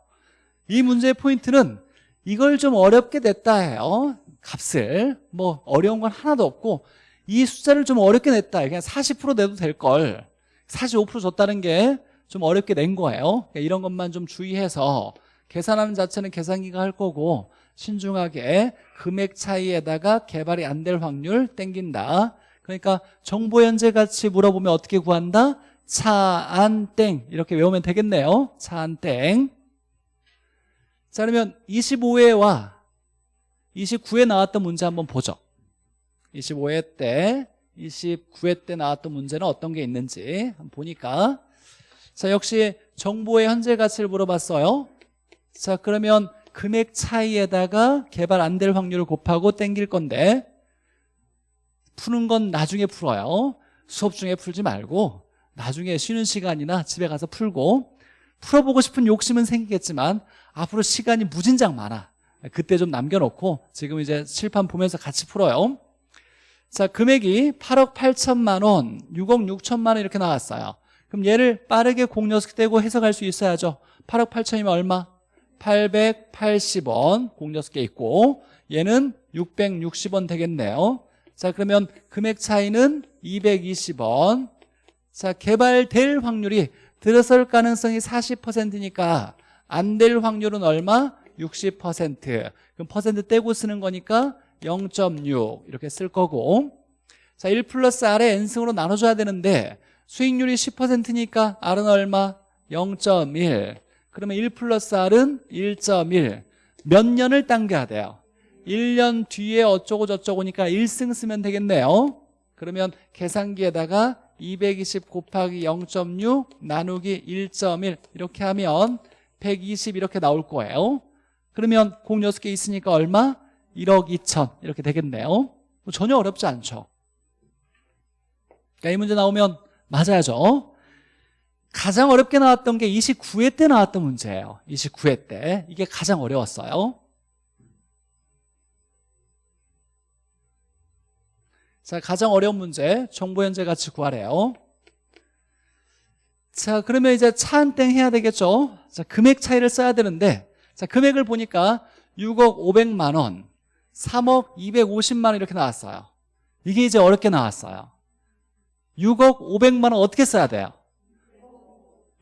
이 문제의 포인트는 이걸 좀 어렵게 냈다 해요. 값을. 뭐 어려운 건 하나도 없고 이 숫자를 좀 어렵게 냈다. 그냥 40% 내도 될걸. 45% 줬다는 게 좀 어렵게 낸 거예요. 그러니까 이런 것만 좀 주의해서 계산하는 자체는 계산기가 할 거고 신중하게 금액 차이에다가 개발이 안 될 확률 땡긴다. 그러니까 정보 현재 가치 물어보면 어떻게 구한다? 차 안 땡. 이렇게 외우면 되겠네요. 차 안 땡. 자 그러면 25회와. 29회 나왔던 문제 한번 보죠. 25회 때 29회 때 나왔던 문제는 어떤 게 있는지 한번 보니까 자 역시 정보의 현재 가치를 물어봤어요. 자 그러면 금액 차이에다가 개발 안 될 확률을 곱하고 땡길 건데 푸는 건 나중에 풀어요. 수업 중에 풀지 말고 나중에 쉬는 시간이나 집에 가서 풀고 풀어보고 싶은 욕심은 생기겠지만 앞으로 시간이 무진장 많아. 그때 좀 남겨놓고 지금 이제 칠판 보면서 같이 풀어요. 자 금액이 8억 8천만 원 6억 6천만 원 이렇게 나왔어요 그럼 얘를 빠르게 공녀석 떼고 해석할 수 있어야죠. 8억 8천이면 얼마? 880원 공 6개 있고 얘는 660원 되겠네요. 자 그러면 금액 차이는 220원. 자 개발될 확률이 들어설 가능성이 40%니까 안 될 확률은 얼마? 60% 그럼 퍼센트 떼고 쓰는 거니까 0.6 이렇게 쓸 거고. 자1 플러스 R의 N승으로 나눠줘야 되는데 수익률이 10%니까 R은 얼마? 0.1 그러면 1 플러스 R은 1.1몇 년을 당겨야 돼요? 1년 뒤에 어쩌고 저쩌고니까 1승 쓰면 되겠네요. 그러면 계산기에다가 220 곱하기 0.6 나누기 1.1 이렇게 하면 120 이렇게 나올 거예요. 그러면 공 6개 있으니까 얼마? 1억 2천. 이렇게 되겠네요. 뭐 전혀 어렵지 않죠. 그러니까 이 문제 나오면 맞아야죠. 가장 어렵게 나왔던 게 29회 때 나왔던 문제예요. 29회 때. 이게 가장 어려웠어요. 자 가장 어려운 문제 정보 현재 가치 구하래요. 자 그러면 이제 차한땡 해야 되겠죠? 자 금액 차이를 써야 되는데 자 금액을 보니까 6억 500만 원 3억 250만 원 이렇게 나왔어요. 이게 이제 어렵게 나왔어요 6억 500만 원 어떻게 써야 돼요?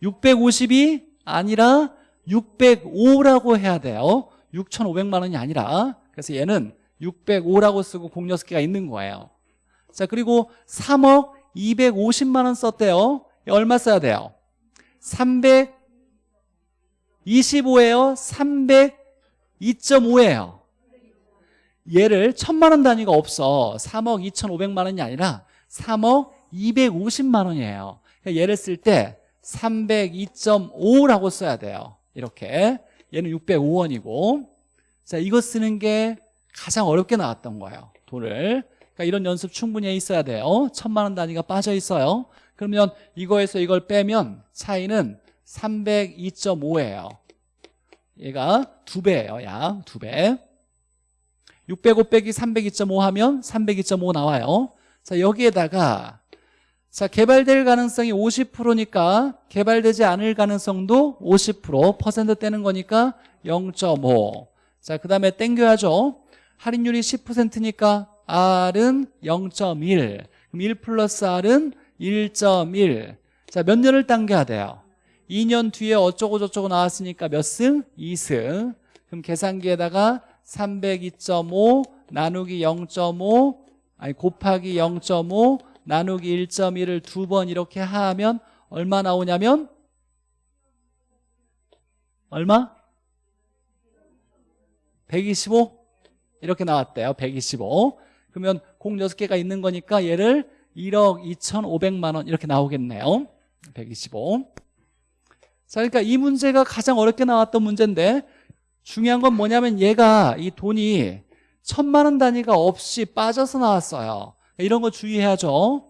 650이 아니라 605라고 해야 돼요. 6,500만 원이 아니라. 그래서 얘는 605라고 쓰고 공 6개가 있는 거예요. 자 그리고 3억 250만 원 썼대요. 얼마 써야 돼요? 325예요? 302.5예요? 얘를 천만 원 단위가 없어. 3억 2,500만 원이 아니라 3억 250만 원이에요. 그러니까 얘를 쓸 때 302.5라고 써야 돼요. 이렇게. 얘는 605원이고. 자 이거 쓰는 게 가장 어렵게 나왔던 거예요 돈을. 그러니까 이런 연습 충분히 해 있어야 돼요. 천만 원 단위가 빠져 있어요. 그러면 이거에서 이걸 빼면 차이는 302.5예요. 얘가 두 배예요 약 두배. 605 빼기 302.5 하면 302.5 나와요. 자 여기에다가 자 개발될 가능성이 50%니까 개발되지 않을 가능성도 50% 퍼센트 떼는 거니까 0.5 자 그 다음에 땡겨야죠. 할인율이 10%니까 R은 0.1 그럼 1 플러스 R은 1.1 자 몇 년을 당겨야 돼요? 2년 뒤에 어쩌고 저쩌고 나왔으니까 몇 승? 2승. 그럼 계산기에다가 302.5 나누기 0.5 아니 곱하기 0.5 나누기 1.1을 두 번 이렇게 하면 얼마 나오냐면? 얼마? 125 이렇게 나왔대요 125 그러면 공 6개가 있는 거니까 얘를 1억 2,500만 원 이렇게 나오겠네요. 125 자, 그러니까 이 문제가 가장 어렵게 나왔던 문제인데 중요한 건 뭐냐면 얘가 이 돈이 천만 원 단위가 없이 빠져서 나왔어요 이런 거 주의해야죠.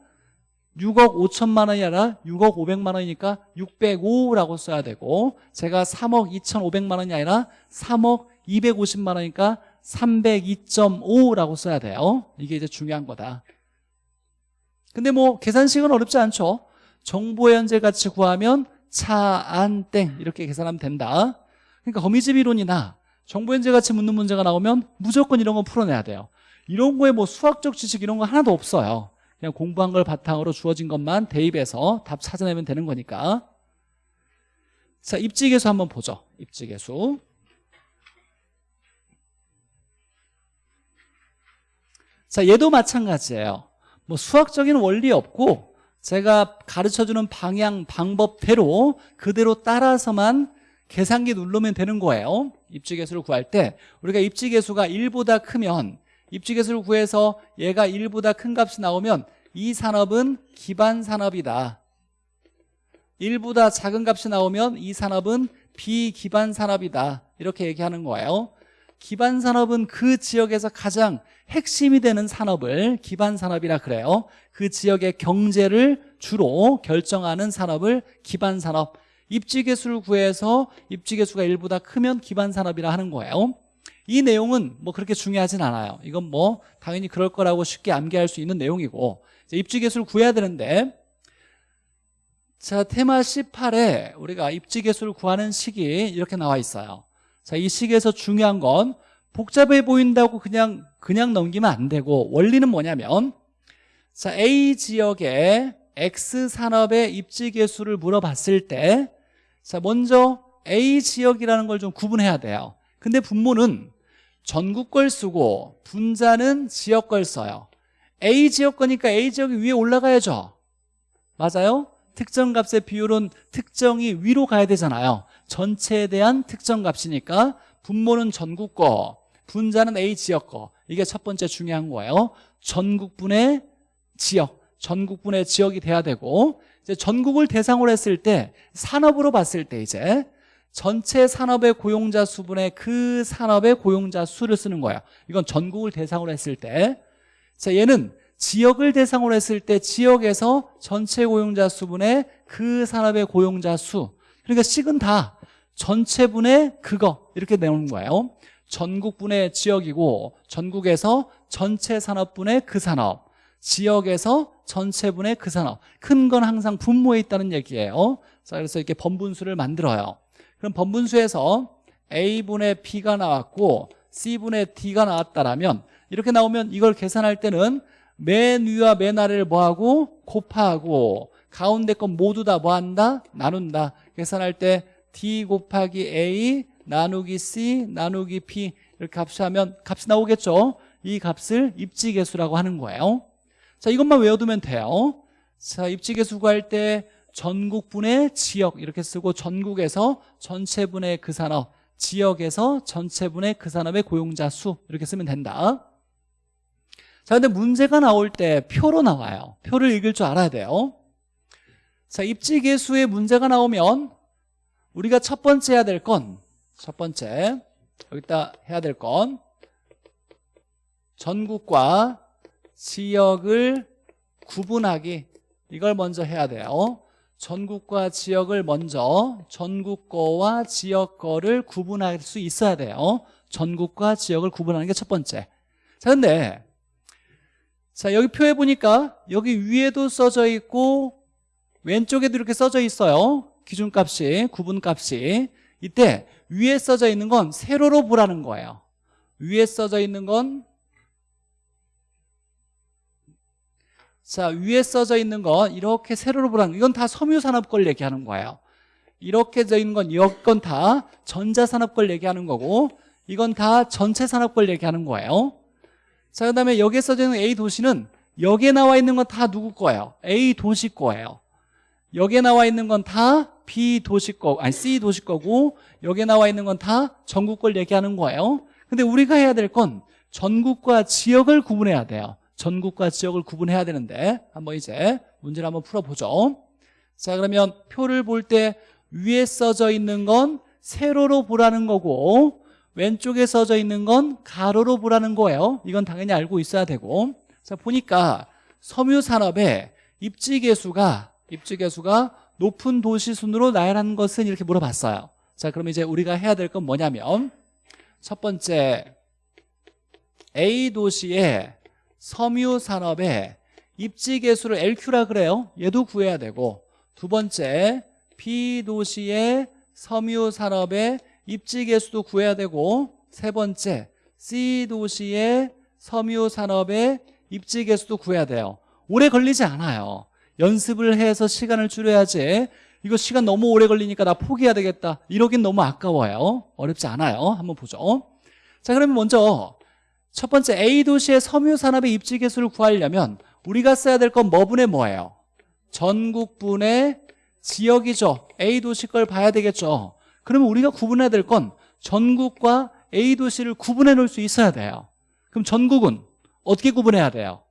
6억 5천만 원이 아니라 6억 500만 원이니까 605라고 써야 되고 제가 3억 2,500만 원이 아니라 3억 250만 원이니까 302.5라고 써야 돼요. 이게 이제 중요한 거다. 근데 뭐 계산식은 어렵지 않죠. 정보 현재 가치 구하면 차, 안, 땡 이렇게 계산하면 된다. 그러니까 거미집 이론이나 정보 현재 가치 묻는 문제가 나오면 무조건 이런 거 풀어내야 돼요 이런 거에 뭐 수학적 지식 이런 거 하나도 없어요. 그냥 공부한 걸 바탕으로 주어진 것만 대입해서 답 찾아내면 되는 거니까. 자 입지계수 한번 보죠. 입지계수. 자 얘도 마찬가지예요. 뭐 수학적인 원리 없고 제가 가르쳐주는 방향 방법대로 그대로 따라서만 계산기 누르면 되는 거예요. 입지계수를 구할 때 우리가 입지계수가 1보다 크면 입지계수를 구해서 얘가 1보다 큰 값이 나오면 이 산업은 기반 산업이다. 1보다 작은 값이 나오면 이 산업은 비기반 산업이다. 이렇게 얘기하는 거예요. 기반 산업은 그 지역에서 가장 핵심이 되는 산업을 기반 산업이라 그래요. 그 지역의 경제를 주로 결정하는 산업을 기반 산업 입지계수를 구해서 입지계수가 1보다 크면 기반 산업이라 하는 거예요 이 내용은 뭐 그렇게 중요하진 않아요. 이건 뭐 당연히 그럴 거라고 쉽게 암기할 수 있는 내용이고 입지계수를 구해야 되는데 자 테마 18에 우리가 입지계수를 구하는 식이 이렇게 나와 있어요. 자이 식에서 중요한 건 복잡해 보인다고 그냥 그냥 넘기면 안 되고 원리는 뭐냐면 자 A 지역의 X 산업의 입지계수를 물어봤을 때 자 먼저 A 지역이라는 걸 좀 구분해야 돼요. 근데 분모는 전국 걸 쓰고 분자는 지역 걸 써요. A 지역 거니까 A 지역이 위에 올라가야죠. 맞아요? 특정 값의 비율은 특정이 위로 가야 되잖아요. 전체에 대한 특정 값이니까 분모는 전국 거 분자는 A 지역 거. 이게 첫 번째 중요한 거예요. 전국분의 지역 전국분의 지역이 돼야 되고 이제 전국을 대상으로 했을 때 산업으로 봤을 때 이제 전체 산업의 고용자 수분의 그 산업의 고용자 수를 쓰는 거예요 이건 전국을 대상으로 했을 때. 자, 얘는 지역을 대상으로 했을 때 지역에서 전체 고용자 수분의 그 산업의 고용자 수. 그러니까 식은 다. 전체분의 그거. 이렇게 내놓는 거예요. 전국분의 지역이고 전국에서 전체 산업분의 그 산업. 지역에서 전체분의 그 산업. 큰 건 항상 분모에 있다는 얘기예요. 자 그래서 이렇게 번분수를 만들어요 그럼 번분수에서 A분의 B가 나왔고 C분의 D가 나왔다라면 이렇게 나오면 이걸 계산할 때는 맨 위와 맨 아래를 뭐하고 곱하고 가운데 건 모두 다 뭐한다? 나눈다. 계산할 때 D 곱하기 A 나누기 C 나누기 P 이렇게 값하면 값이 나오겠죠? 이 값을 입지계수라고 하는 거예요. 자 이것만 외워두면 돼요. 자 입지계수 구할 때 전국분의 지역 이렇게 쓰고 전국에서 전체분의 그 산업 지역에서 전체분의 그 산업의 고용자 수 이렇게 쓰면 된다. 자 근데 문제가 나올 때 표로 나와요. 표를 읽을 줄 알아야 돼요. 자 입지계수에 문제가 나오면 우리가 첫 번째 해야 될 건 첫 번째 여기다 해야 될 건 전국과 지역을 구분하기. 이걸 먼저 해야 돼요 전국과 지역을 먼저 전국 거와 지역 거를 구분할 수 있어야 돼요. 전국과 지역을 구분하는 게 첫 번째. 자 근데 자 여기 표에 보니까 여기 위에도 써져 있고 왼쪽에도 이렇게 써져 있어요. 기준값이 구분값이. 이때 위에 써져 있는 건 세로로 보라는 거예요. 위에 써져 있는 건 자, 위에 써져 있는 건 이렇게 세로로 보라는 거. 이건 다 섬유산업 걸 얘기하는 거예요. 이렇게 져 있는 건 이건 다 전자산업 걸 얘기하는 거고 이건 다 전체 산업 걸 얘기하는 거예요. 자, 그다음에 여기에 써져 있는 A 도시는 여기에 나와 있는 건 다 누구 거예요? A 도시 거예요. 여기에 나와 있는 건 다 B 도시 거, 아니 C 도시 거고 여기에 나와 있는 건 다 전국 걸 얘기하는 거예요. 근데 우리가 해야 될 건 전국과 지역을 구분해야 돼요. 전국과 지역을 구분해야 되는데 한번 이제 문제를 한번 풀어보죠. 자 그러면 표를 볼 때 위에 써져 있는 건 세로로 보라는 거고 왼쪽에 써져 있는 건 가로로 보라는 거예요. 이건 당연히 알고 있어야 되고. 자 보니까 섬유산업의 입지계수가 입지계수가 높은 도시 순으로 나열하는 것은 이렇게 물어봤어요. 자 그럼 이제 우리가 해야 될 건 뭐냐면 첫 번째 A 도시에 섬유 산업의 입지 계수를 LQ라 그래요. 얘도 구해야 되고 두 번째 B 도시의 섬유 산업의 입지 계수도 구해야 되고 세 번째 C 도시의 섬유 산업의 입지 계수도 구해야 돼요. 오래 걸리지 않아요. 연습을 해서 시간을 줄여야지 이거 시간 너무 오래 걸리니까 나 포기해야 되겠다 이러긴 너무 아까워요 어렵지 않아요 한번 보죠 자 그러면 먼저 첫 번째 A 도시의 섬유 산업의 입지 개수를 구하려면 우리가 써야 될 건 뭐분의 뭐예요? 전국분의 지역이죠. A 도시 걸 봐야 되겠죠. 그러면 우리가 구분해야 될 건 전국과 A 도시를 구분해 놓을 수 있어야 돼요. 그럼 전국은 어떻게 구분해야 돼요?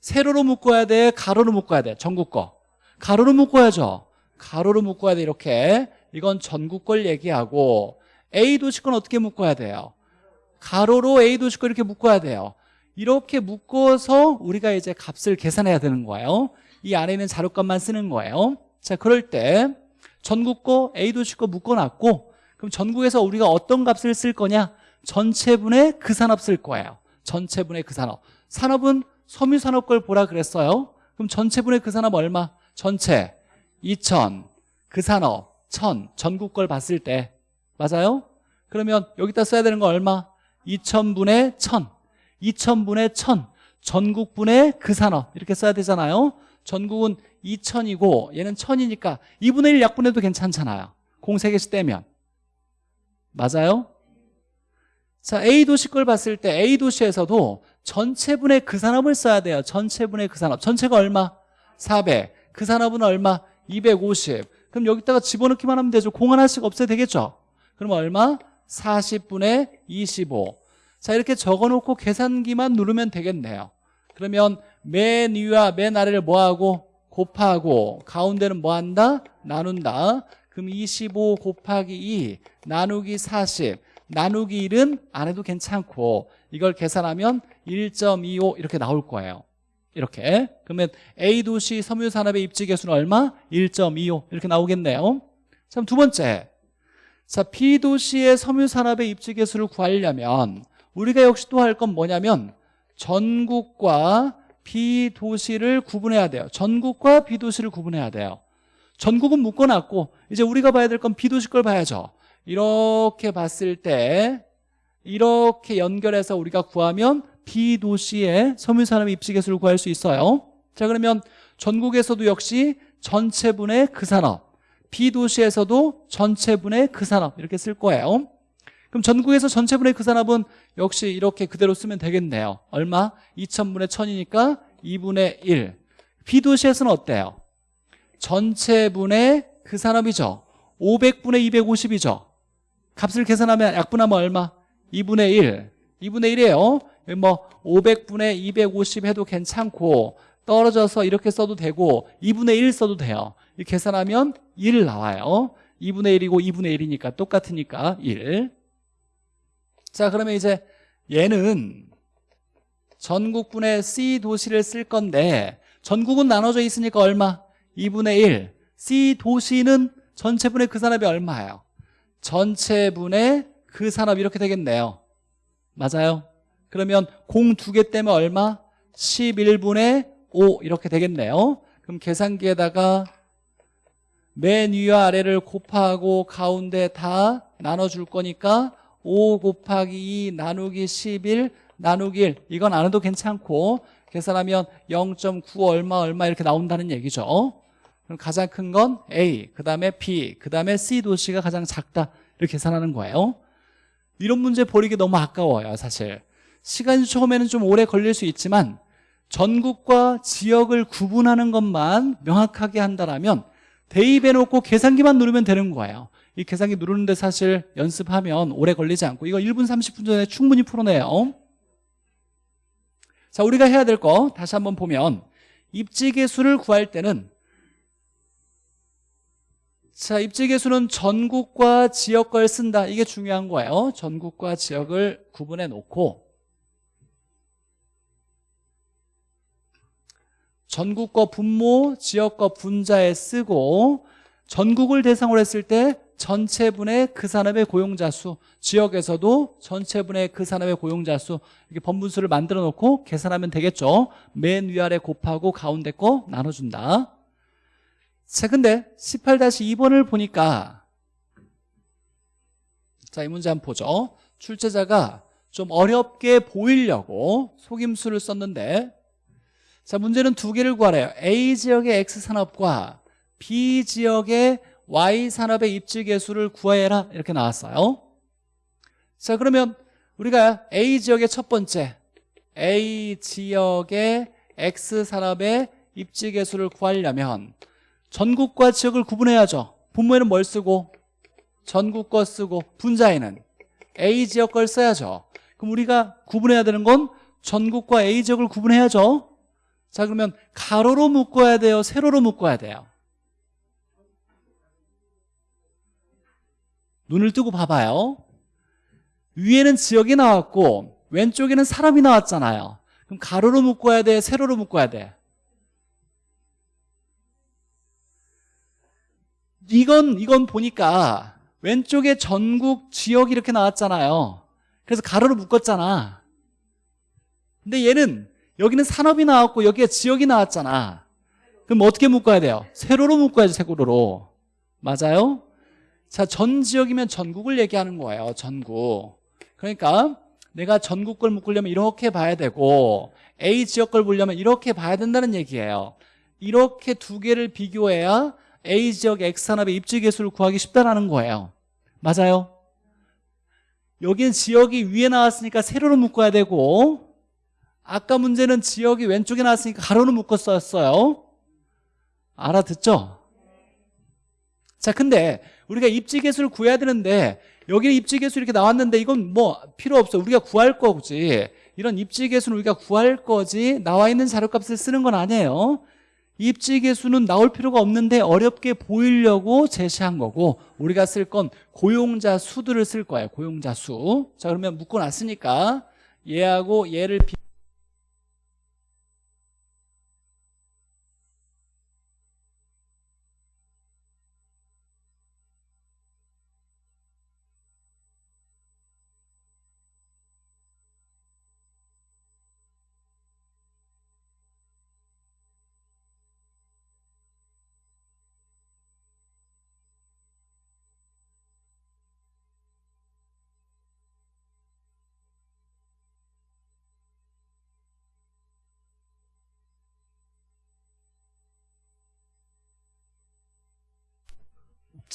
세로로 묶어야 돼? 가로로 묶어야 돼? 전국 거. 가로로 묶어야죠. 가로로 묶어야 돼 이렇게. 이건 전국 걸 얘기하고 A 도시 건 어떻게 묶어야 돼요? 가로로 A 도시 거 이렇게 묶어야 돼요. 이렇게 묶어서 우리가 이제 값을 계산해야 되는 거예요. 이 안에 있는 자료값만 쓰는 거예요. 자 그럴 때 전국 거 A 도시 거 묶어놨고 그럼 전국에서 우리가 어떤 값을 쓸 거냐? 전체분의 그 산업 쓸 거예요. 전체분의 그 산업. 산업은 섬유산업 걸 보라 그랬어요. 그럼 전체분의 그 산업 얼마? 전체 2천. 그 산업 1000 전국 걸 봤을 때. 맞아요? 그러면 여기다 써야 되는 거 얼마? 2천분의 1000 2천분의 1000 전국분의 그 산업. 이렇게 써야 되잖아요. 전국은 2000이고 얘는 1000이니까 2분의 1 약분해도 괜찮잖아요. 공 3개씩 떼면. 맞아요? 자 A도시 걸 봤을 때 A도시에서도 전체분의 그 산업을 써야 돼요. 전체분의 그 산업. 전체가 얼마? 400 그 산업은 얼마? 250 그럼 여기다가 집어넣기만 하면 되죠. 공 하나씩 없애도 되겠죠? 그럼 얼마? 40분의 25 자, 이렇게 적어놓고 계산기만 누르면 되겠네요. 그러면 맨 위와 맨 아래를 뭐하고? 곱하고 가운데는 뭐한다? 나눈다. 그럼 25 곱하기 2 나누기 40 나누기 1은 안 해도 괜찮고 이걸 계산하면 1.25 이렇게 나올 거예요. 이렇게 그러면 A 도시 섬유산업의 입지 개수는 얼마? 1.25 이렇게 나오겠네요. 자, 두 번째 자, B 도시의 섬유산업의 입지 개수를 구하려면 우리가 역시 또 할 건 뭐냐면 전국과 비도시를 구분해야 돼요. 전국과 비도시를 구분해야 돼요. 전국은 묶어놨고 이제 우리가 봐야 될 건 비도시 걸 봐야죠. 이렇게 봤을 때 이렇게 연결해서 우리가 구하면 비도시의 섬유산업 입지개수를 구할 수 있어요. 자 그러면 전국에서도 역시 전체분의 그 산업 비도시에서도 전체분의 그 산업 이렇게 쓸 거예요. 그럼 전국에서 전체분의 그 산업은 역시 이렇게 그대로 쓰면 되겠네요. 얼마? 2000분의 1000이니까 2분의 1. 비도시에서는 어때요? 전체분의 그 산업이죠. 500분의 250이죠. 값을 계산하면 약분하면 얼마? 2분의 1. 2분의 1이에요. 뭐 500분의 250 해도 괜찮고 떨어져서 이렇게 써도 되고 2분의 1 써도 돼요. 이 계산하면 1 나와요. 2분의 1이고 2분의 1이니까 똑같으니까 1. 자 그러면 이제 얘는 전국분의 C 도시를 쓸 건데 전국은 나눠져 있으니까 얼마? 2분의 1 C 도시는 전체분의 그 산업이 얼마예요? 전체분의 그 산업 이렇게 되겠네요 맞아요? 그러면 공 두 개 때문에 얼마? 11분의 5 이렇게 되겠네요 그럼 계산기에다가 맨 위와 아래를 곱하고 가운데 다 나눠줄 거니까 5 곱하기 2 나누기 11 나누기 1 이건 안 해도 괜찮고 계산하면 0.9 얼마 얼마 이렇게 나온다는 얘기죠. 그럼 가장 큰 건 A, 그 다음에 B, 그 다음에 C 도시가 가장 작다. 이렇게 계산하는 거예요. 이런 문제 버리기 너무 아까워요 사실. 시간이 처음에는 좀 오래 걸릴 수 있지만 전국과 지역을 구분하는 것만 명확하게 한다면 대입해놓고 계산기만 누르면 되는 거예요. 이 계산기 누르는데 사실 연습하면 오래 걸리지 않고 이거 1분 30분 전에 충분히 풀어내요. 자 우리가 해야 될 거 다시 한번 보면 입지계수를 구할 때는 자 입지계수는 전국과 지역 걸 쓴다. 이게 중요한 거예요. 전국과 지역을 구분해 놓고 전국과 분모, 지역과 분자에 쓰고 전국을 대상으로 했을 때 전체분의 그 산업의 고용자 수 지역에서도 전체분의 그 산업의 고용자 수 이렇게 번분수를 만들어 놓고 계산하면 되겠죠. 맨 위아래 곱하고 가운데 거 나눠준다. 자 근데 18-2번을 보니까 자 이 문제 한번 보죠. 출제자가 좀 어렵게 보이려고 속임수를 썼는데 자 문제는 두 개를 구하래요. A 지역의 X산업과 B 지역의 Y산업의 입지계수를 구해라. 이렇게 나왔어요. 자 그러면 우리가 A 지역의 첫 번째 A 지역의 X산업의 입지계수를 구하려면 전국과 지역을 구분해야죠. 분모에는 뭘 쓰고? 전국 거 쓰고. 분자에는 A 지역 걸 써야죠. 그럼 우리가 구분해야 되는 건 전국과 A 지역을 구분해야죠 자 그러면 가로로 묶어야 돼요? 세로로 묶어야 돼요? 눈을 뜨고 봐봐요. 위에는 지역이 나왔고 왼쪽에는 사람이 나왔잖아요. 그럼 가로로 묶어야 돼? 세로로 묶어야 돼? 이건 이건 보니까 왼쪽에 전국 지역이 이렇게 나왔잖아요. 그래서 가로로 묶었잖아. 근데 얘는 여기는 산업이 나왔고 여기에 지역이 나왔잖아 그럼 어떻게 묶어야 돼요? 세로로 묶어야지 세로로 맞아요? 자, 전 지역이면 전국을 얘기하는 거예요. 전국. 그러니까 내가 전국 걸 묶으려면 이렇게 봐야 되고 A 지역 걸 보려면 이렇게 봐야 된다는 얘기예요. 이렇게 두 개를 비교해야 A 지역 X산업의 입지 개수를 구하기 쉽다라는 거예요. 맞아요? 여기는 지역이 위에 나왔으니까 세로로 묶어야 되고 아까 문제는 지역이 왼쪽에 나왔으니까 가로로 묶었었어요. 알아듣죠? 자, 근데 우리가 입지계수를 구해야 되는데 여기는 입지계수 이렇게 나왔는데 이건 뭐 필요 없어. 우리가 구할 거지. 이런 입지계수는 우리가 구할 거지 나와 있는 자료값을 쓰는 건 아니에요. 입지계수는 나올 필요가 없는데 어렵게 보이려고 제시한 거고 우리가 쓸 건 고용자 수들을 쓸 거예요. 고용자 수자 그러면 묶어놨으니까 얘하고 얘를 비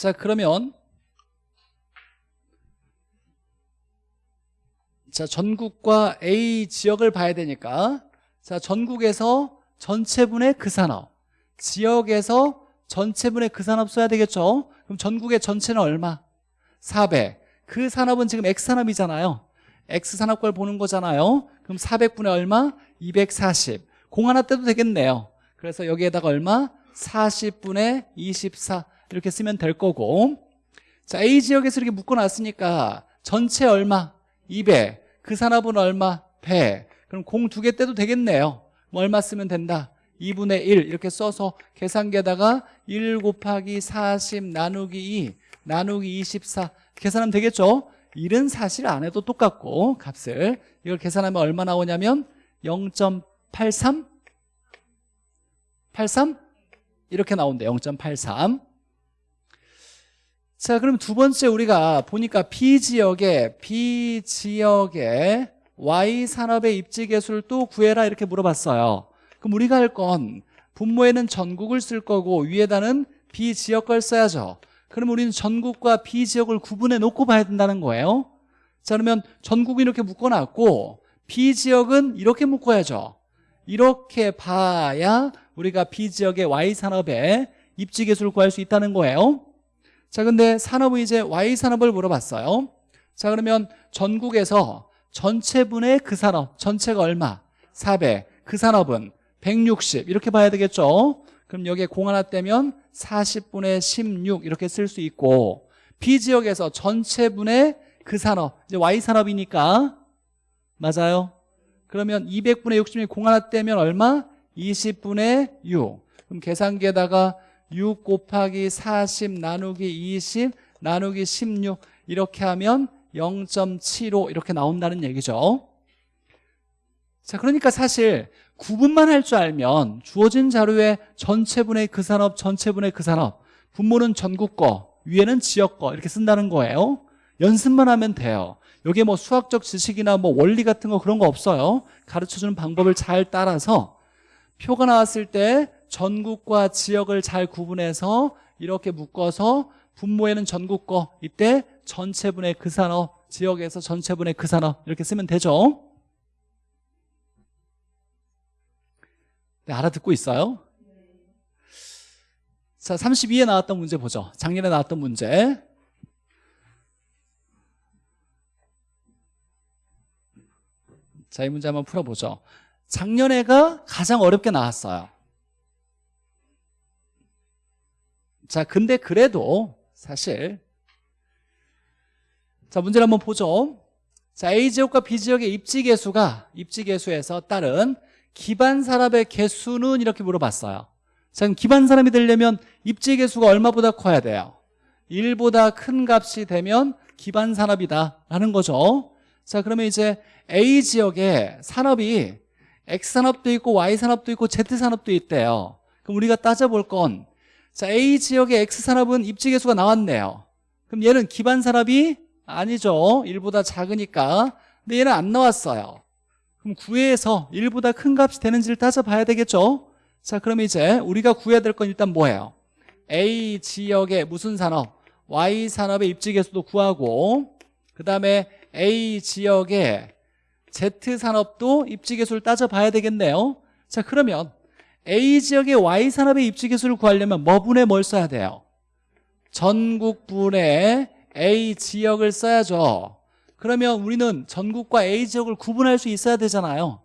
자 그러면 자 전국과 A 지역을 봐야 되니까 자 전국에서 전체분의 그 산업 지역에서 전체분의 그 산업 써야 되겠죠? 그럼 전국의 전체는 얼마? 400 그 산업은 지금 X산업이잖아요. X산업걸 보는 거잖아요. 그럼 400분의 얼마? 240 공 하나 떼도 되겠네요. 그래서 여기에다가 얼마? 40분의 24 이렇게 쓰면 될 거고 자 A 지역에서 이렇게 묶어놨으니까 전체 얼마? 200. 그 산업은 얼마? 100. 그럼 공 두 개 떼도 되겠네요. 뭐 얼마 쓰면 된다? 2분의 1 이렇게 써서 계산기에다가 1 곱하기 40 나누기 2 나누기 24 계산하면 되겠죠? 1은 사실 안 해도 똑같고 값을 이걸 계산하면 얼마 나오냐면 0.83 83 이렇게 나온대 0.83 자 그럼 두 번째 우리가 보니까 B지역에 B지역에 Y산업의 입지계수를 또 구해라 이렇게 물어봤어요. 그럼 우리가 할 건 분모에는 전국을 쓸 거고 위에다는 B지역 걸 써야죠. 그럼 우리는 전국과 B지역을 구분해 놓고 봐야 된다는 거예요. 자 그러면 전국은 이렇게 묶어놨고 B지역은 이렇게 묶어야죠. 이렇게 봐야 우리가 B지역의 Y산업의 입지계수를 구할 수 있다는 거예요 자 근데 산업은 이제 Y산업을 물어봤어요. 자 그러면 전국에서 전체분의 그 산업 전체가 얼마? 400 그 산업은 160 이렇게 봐야 되겠죠? 그럼 여기에 공 하나 떼면 40분의 16 이렇게 쓸 수 있고 B지역에서 전체분의 그 산업 이제 Y산업이니까. 맞아요? 그러면 200분의 60이 공 하나 떼면 얼마? 20분의 6 그럼 계산기에다가 6 곱하기 40 나누기 20 나누기 16 이렇게 하면 0.75 이렇게 나온다는 얘기죠. 자 그러니까 사실 구분만 할 줄 알면 주어진 자료에 전체분의 그 산업 전체분의 그 산업 분모는 전국 거 위에는 지역 거 이렇게 쓴다는 거예요. 연습만 하면 돼요. 여기에 뭐 수학적 지식이나 뭐 원리 같은 거 그런 거 없어요. 가르쳐주는 방법을 잘 따라서 표가 나왔을 때 전국과 지역을 잘 구분해서 이렇게 묶어서 분모에는 전국 거 이때 전체분의 그 산업 지역에서 전체분의 그 산업 이렇게 쓰면 되죠? 네, 알아듣고 있어요? 자 32에 나왔던 문제 보죠. 작년에 나왔던 문제. 자 이 문제 한번 풀어보죠. 작년에가 가장 어렵게 나왔어요 자, 근데 그래도 사실 자, 문제를 한번 보죠. 자, A지역과 B지역의 입지 개수가 입지 개수에서 따른 기반 산업의 개수는 이렇게 물어봤어요. 자, 그럼 기반 산업이 되려면 입지 개수가 얼마보다 커야 돼요? 1보다 큰 값이 되면 기반 산업이다 라는 거죠. 자, 그러면 이제 A지역에 산업이 X산업도 있고 Y산업도 있고 Z산업도 있대요. 그럼 우리가 따져볼 건 자, A 지역의 X산업은 입지계수가 나왔네요. 그럼 얘는 기반 산업이 아니죠. 1보다 작으니까. 근데 얘는 안 나왔어요. 그럼 구해서 1보다 큰 값이 되는지를 따져봐야 되겠죠. 자, 그럼 이제 우리가 구해야 될 건 일단 뭐예요? A 지역의 무슨 산업? Y 산업의 입지계수도 구하고 그 다음에 A 지역의 Z 산업도 입지계수를 따져봐야 되겠네요. 자, 그러면 A 지역의 Y산업의 입지 기술을 구하려면 뭐 분의 뭘 써야 돼요? 전국분의 A 지역을 써야죠 그러면 우리는 전국과 A 지역을 구분할 수 있어야 되잖아요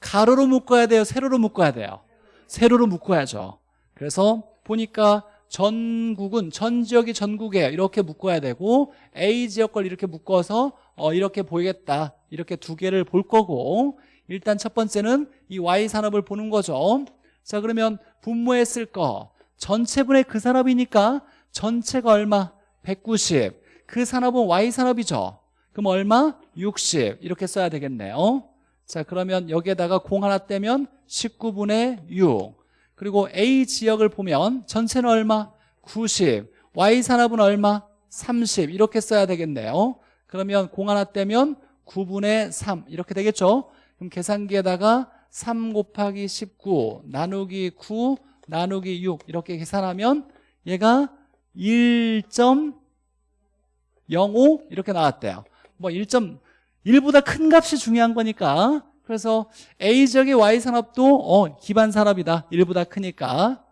가로로 묶어야 돼요? 세로로 묶어야 돼요? 세로로 묶어야죠 그래서 보니까 전국은 전 지역이 전국에 이렇게 묶어야 되고 A 지역 걸 이렇게 묶어서 어, 이렇게 보이겠다 이렇게 두 개를 볼 거고 일단 첫 번째는 이 Y산업을 보는 거죠 자 그러면 분모에 쓸거 전체분의 그 산업이니까 전체가 얼마? 190. 그 산업은 Y산업이죠. 그럼 얼마? 60 이렇게 써야 되겠네요. 자 그러면 여기에다가 공 하나 떼면 19분의 6 그리고 A 지역을 보면 전체는 얼마? 90 Y산업은 얼마? 30 이렇게 써야 되겠네요. 그러면 공 하나 떼면 9분의 3 이렇게 되겠죠. 그럼 계산기에다가 3 곱하기 19 나누기 9 나누기 6 이렇게 계산하면 얘가 1.05 이렇게 나왔대요. 뭐 1.1보다 큰 값이 중요한 거니까. 그래서 A 지역의 Y 산업도 어, 기반 산업이다. 1보다 크니까.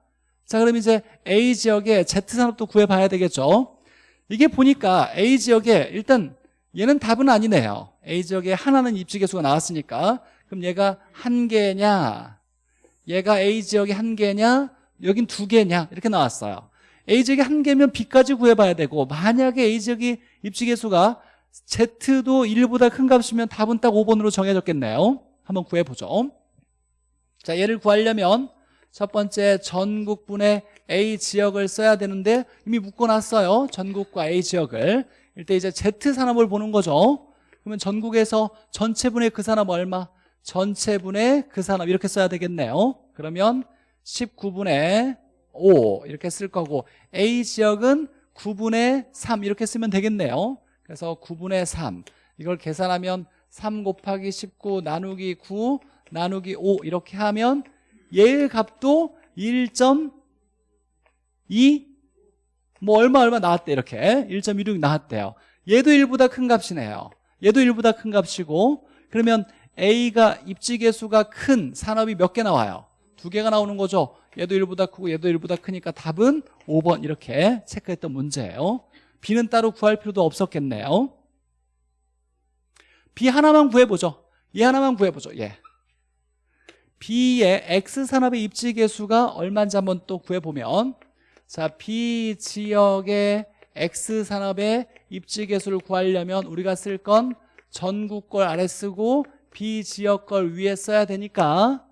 자 그럼 이제 A 지역의 Z 산업도 구해봐야 되겠죠. 이게 보니까 A 지역에 일단 얘는 답은 아니네요. A 지역에 하나는 입지 개수가 나왔으니까 그럼 얘가 한 개냐? 얘가 A 지역에 한 개냐? 여긴 두 개냐? 이렇게 나왔어요. A 지역이 한 개면 B까지 구해봐야 되고 만약에 A 지역이 입지 개수가 Z도 1보다 큰 값이면 답은 딱 5번으로 정해졌겠네요. 한번 구해보죠. 자 얘를 구하려면 첫 번째 전국분의 A 지역을 써야 되는데 이미 묶어놨어요. 전국과 A 지역을. 일단 이제 Z 산업을 보는 거죠. 그러면 전국에서 전체분의 그 산업 얼마? 전체분의 그 산업 이렇게 써야 되겠네요. 그러면 19분의 5 이렇게 쓸 거고 A 지역은 9분의 3 이렇게 쓰면 되겠네요. 그래서 9분의 3 이걸 계산하면 3 곱하기 19 나누기 9 나누기 5 이렇게 하면 얘의 값도 1.2 뭐 얼마 얼마 나왔대 이렇게. 1.16 나왔대요. 얘도 1보다 큰 값이네요. 얘도 1보다 큰 값이고 그러면 A가 입지계수가 큰 산업이 몇 개 나와요? 두 개가 나오는 거죠. 얘도 1보다 크고 얘도 1보다 크니까 답은 5번 이렇게 체크했던 문제예요. B는 따로 구할 필요도 없었겠네요. B 하나만 구해보죠. 얘 하나만 구해보죠. 얘 B의 X산업의 입지계수가 얼마인지 한번 또 구해보면 자 B 지역의 X산업의 입지계수를 구하려면 우리가 쓸 건 전국 걸 아래 쓰고 B 지역 걸 위에 써야 되니까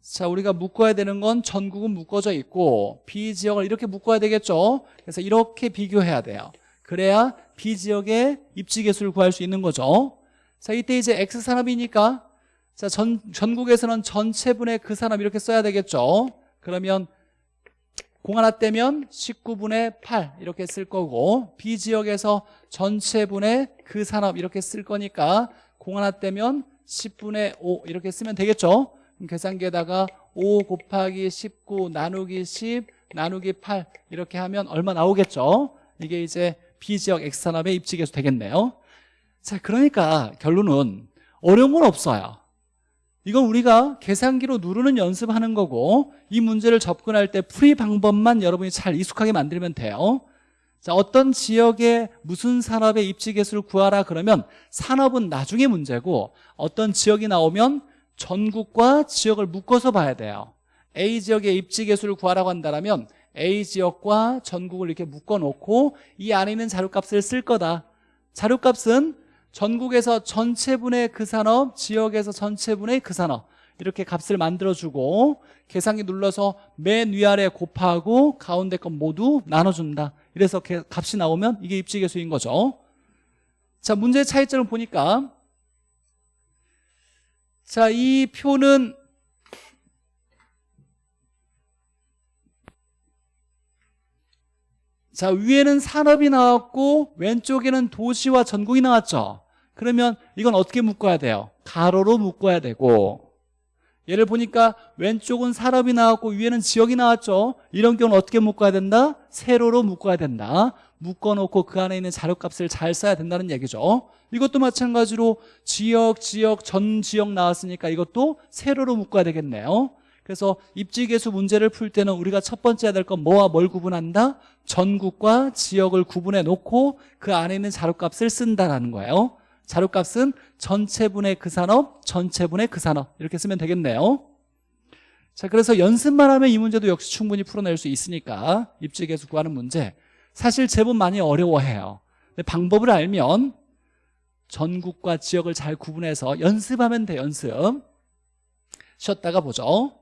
자 우리가 묶어야 되는 건 전국은 묶어져 있고 B 지역을 이렇게 묶어야 되겠죠? 그래서 이렇게 비교해야 돼요. 그래야 B 지역의 입지계수를 구할 수 있는 거죠. 자 이때 이제 X산업이니까 자 전, 전국에서는 전체분의 그 산업 이렇게 써야 되겠죠? 그러면 공 하나 떼면 19분의 8 이렇게 쓸 거고 B지역에서 전체분의 그 산업 이렇게 쓸 거니까 공 하나 떼면 10분의 5 이렇게 쓰면 되겠죠? 계산기에다가 5 곱하기 19 나누기 10 나누기 8 이렇게 하면 얼마 나오겠죠? 이게 이제 B지역 X산업의 입지계수 되겠네요. 자 그러니까 결론은 어려운 건 없어요. 이건 우리가 계산기로 누르는 연습하는 거고 이 문제를 접근할 때 풀이 방법만 여러분이 잘 익숙하게 만들면 돼요 자 어떤 지역에 무슨 산업의 입지 개수를 구하라 그러면 산업은 나중에 문제고 어떤 지역이 나오면 전국과 지역을 묶어서 봐야 돼요. A 지역의 입지 개수를 구하라고 한다면 A 지역과 전국을 이렇게 묶어 놓고 이 안에 있는 자료값을 쓸 거다. 자료값은 전국에서 전체분의 그 산업, 지역에서 전체분의 그 산업 이렇게 값을 만들어주고 계산기 눌러서 맨 위아래 곱하고 가운데 건 모두 나눠준다. 이래서 값이 나오면 이게 입지계수인 거죠. 자 문제의 차이점을 보니까 자 이 표는 자 위에는 산업이 나왔고 왼쪽에는 도시와 전국이 나왔죠. 그러면 이건 어떻게 묶어야 돼요? 가로로 묶어야 되고 얘를 보니까 왼쪽은 산업이 나왔고 위에는 지역이 나왔죠. 이런 경우는 어떻게 묶어야 된다? 세로로 묶어야 된다. 묶어놓고 그 안에 있는 자료값을 잘 써야 된다는 얘기죠. 이것도 마찬가지로 지역, 지역, 전 지역 나왔으니까 이것도 세로로 묶어야 되겠네요. 그래서 입지계수 문제를 풀 때는 우리가 첫 번째 해야 될 건 뭐와 뭘 구분한다? 전국과 지역을 구분해 놓고 그 안에 있는 자료값을 쓴다는 거예요. 자료값은 전체분의 그 산업, 전체분의 그 산업. 이렇게 쓰면 되겠네요. 자 그래서 연습만 하면 이 문제도 역시 충분히 풀어낼 수 있으니까 입지계수 구하는 문제. 사실 제법 많이 어려워해요. 근데 방법을 알면 전국과 지역을 잘 구분해서 연습하면 돼 연습. 쉬었다가 보죠